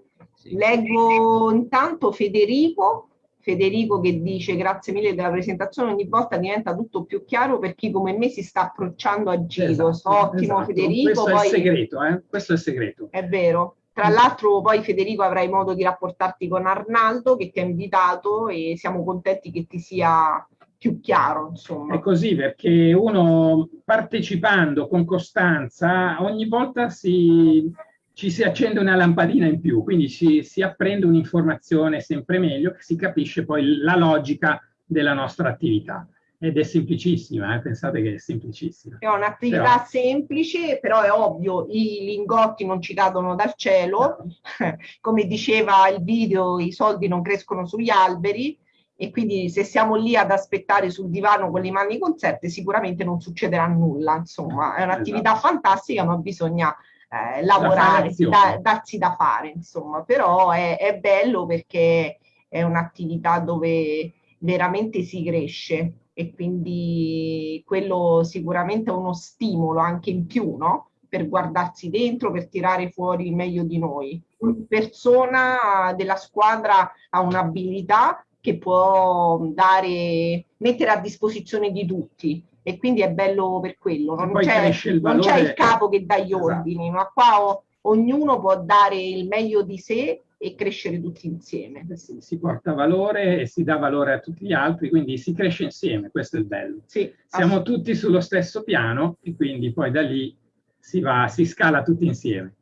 Leggo intanto Federico, Federico che dice grazie mille della presentazione, ogni volta diventa tutto più chiaro per chi come me si sta approcciando a giro. Esatto, Ottimo esatto. Federico. Questo poi... è il segreto, eh? Questo è il segreto. È vero. Tra l'altro poi Federico avrai modo di rapportarti con Arnaldo che ti ha invitato e siamo contenti che ti sia più chiaro, insomma. È così perché uno partecipando con costanza ogni volta si, ci si accende una lampadina in più, quindi si, si apprende un'informazione sempre meglio, si capisce poi la logica della nostra attività. Ed è semplicissima, eh? pensate che è semplicissima. È un'attività Però- semplice, però è ovvio, i lingotti non ci cadono dal cielo, come diceva il video, i soldi non crescono sugli alberi e quindi se siamo lì ad aspettare sul divano con le mani conserte sicuramente non succederà nulla, insomma è un'attività fantastica ma bisogna eh, lavorare, da- darsi da fare, insomma, però è, è bello perché è un'attività dove veramente si cresce e quindi quello sicuramente è uno stimolo anche in più, no? Per guardarsi dentro, per tirare fuori il meglio di noi. Ogni persona della squadra ha un'abilità che può dare, mettere a disposizione di tutti e quindi è bello per quello. Non poi c'è, cresce il non c'è il capo che dà gli Esatto. ordini, ma qua o- ognuno può dare il meglio di sé e crescere tutti insieme. Si, si porta valore e si dà valore a tutti gli altri, quindi si cresce insieme, questo è il bello. Sì, Siamo tutti sullo stesso piano e quindi poi da lì si va, si scala tutti insieme.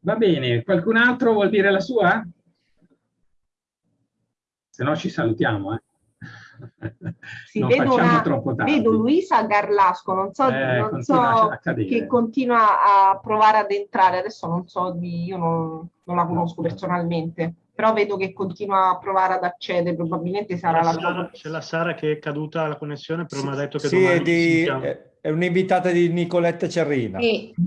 Va bene, qualcun altro vuol dire la sua? Se no ci salutiamo, eh. Sì, non vedo, facciamo una- troppo tardi. vedo Luisa Garlasco, non so, Eh, non continua so che continua a provare ad entrare, adesso non so di, io non, non la conosco personalmente, però vedo che continua a provare ad accedere, probabilmente sarà C'è la la Sara, c'è la Sara che è caduta la connessione, però mi ha detto che Sì, è, domani di- è- un'invitata di Nicoletta Cerrina.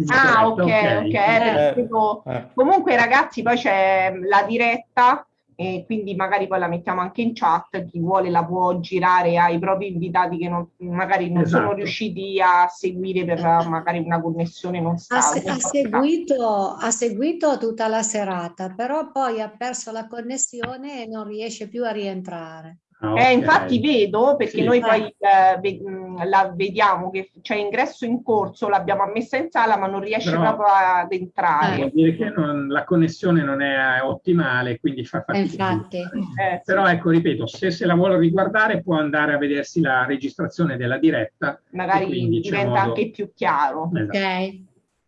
Ah, ok, ok. Eh, vedo- eh. Comunque ragazzi, poi c'è la diretta e quindi magari poi la mettiamo anche in chat, chi vuole la può girare ai propri invitati che non- magari non sono Esatto. riusciti a seguire per magari una connessione non Ha, stabile. se- ha seguito, ha seguito tutta la serata, però poi ha perso la connessione e non riesce più a rientrare. Eh, infatti vedo, perché Sì. noi poi eh, ve- mh, la vediamo che c'è ingresso in corso, l'abbiamo messa in sala, ma non riesce Però- proprio ad entrare. Vuol dire che non- la connessione non è ottimale, quindi fa fatica. infatti. Eh, Però ecco, ripeto, se se la vuole riguardare può andare a vedersi la registrazione della diretta. magari quindi diventa modo- anche più chiaro. Esatto.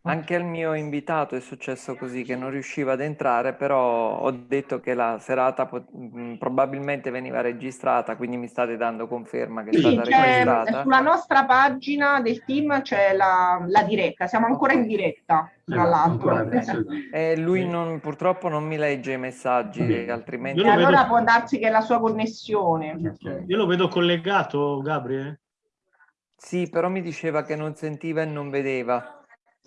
Anche al mio invitato è successo così, che non riusciva ad entrare, però ho detto che la serata pot- mh, probabilmente veniva registrata, quindi mi state dando conferma che è Sì, stata registrata. sulla nostra pagina del team c'è la, la diretta, siamo ancora in diretta, tra l'altro. ancora adesso. E lui non- purtroppo non mi legge i messaggi, altrimenti... E allora può darsi che è la sua connessione. Io lo vedo collegato, Gabriele. Sì, però mi diceva che non sentiva e non vedeva.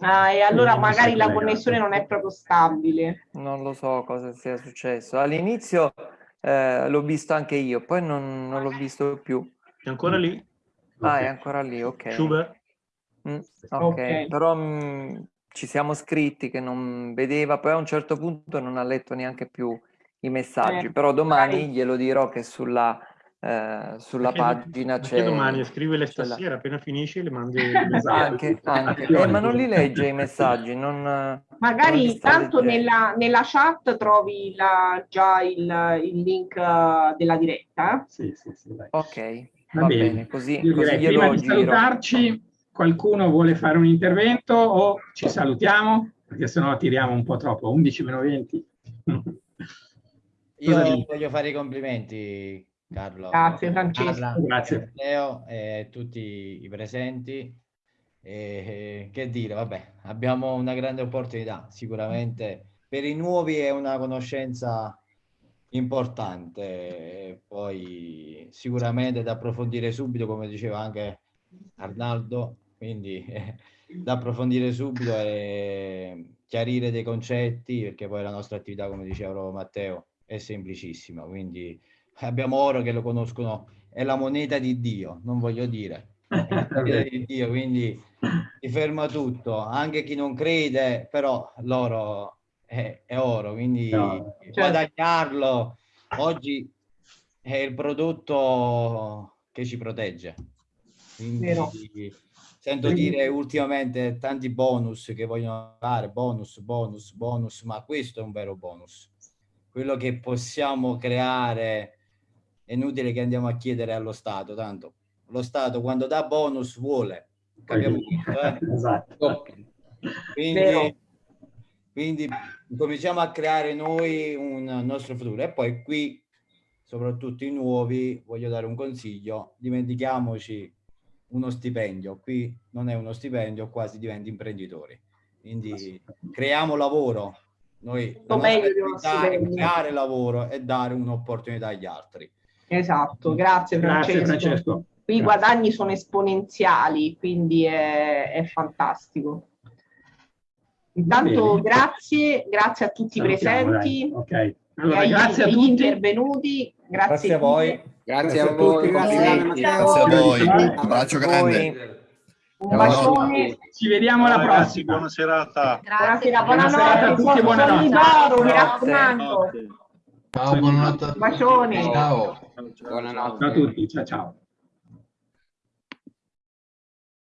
Ah, e allora mi magari la connessione non è proprio stabile. Non lo so cosa sia successo. All'inizio eh, l'ho visto anche io, poi non, non l'ho visto più. È ancora lì? Ah, è ancora lì, ok. Schubert? Mm, ok, Ok. però mm, ci siamo scritti che non vedeva, poi a un certo punto non ha letto neanche più i messaggi, Eh, però domani magari- glielo dirò che sulla, eh, sulla Perché- pagina perché c'è... domani la- stasera, appena finisci le mandi. Anche, anche. Eh, ma non li legge i messaggi, non... non Magari sta tanto nella, nella chat trovi la- già il, il link eh, della diretta. Sì, sì, sì, dai. Ok, Va, va, bene. bene, così, Io così direi, glielo prima di giro. salutarci, qualcuno vuole fare un intervento o ci salutiamo? Perché sennò tiriamo un po' troppo, 11 meno 20. Cosa Io voglio fare i complimenti, Carlo. Grazie, Francesco. Carla, Grazie. Matteo e tutti i presenti. E, che dire, vabbè, abbiamo una grande opportunità. Sicuramente per i nuovi è una conoscenza importante. E poi sicuramente da approfondire subito, come diceva anche Arnaldo, quindi eh, da approfondire subito e chiarire dei concetti, perché poi la nostra attività, come diceva proprio Matteo, è semplicissima. Quindi abbiamo oro che lo conoscono, è la moneta di Dio, non voglio dire. Di Dio, quindi si ferma tutto, anche chi non crede, però loro è, è oro, quindi No. guadagnarlo oggi è il prodotto che ci protegge. Quindi Vero. sento dire ultimamente tanti bonus che vogliono fare, bonus, bonus, bonus, ma questo è un vero bonus. Quello che possiamo creare è inutile che andiamo a chiedere allo Stato, tanto lo Stato quando dà bonus vuole, capiamo tutto, eh? Esatto. Quindi, Vero. quindi cominciamo a creare noi un nostro futuro e poi qui, soprattutto i nuovi, voglio dare un consiglio, dimentichiamoci uno stipendio, qui non è uno stipendio, qua si diventa imprenditori. Quindi creiamo lavoro, noi stipendio. creare lavoro e dare un'opportunità agli altri. Esatto, grazie Francesco. Grazie Francesco. Qui i Grazie. guadagni sono esponenziali, quindi è, è fantastico. Intanto grazie, grazie a tutti i presenti, dai. Ok. Allora, e ai- grazie a agli tutti. intervenuti, grazie, Grazie a voi. Grazie a tutti, voi. grazie complimenti. Matteo. Grazie a voi. Grazie. Un abbraccio grande. Un bacione, Ci vediamo alla prossima. buona serata. buonasera, Buona serata a buonanotte, tutti, buonanotte. soldi d'oro, mi Buonanotte. raccomando. Ciao, buonanotte. Bacioni. Ciao. Buonanotte. Ciao a tutti. Ciao ciao.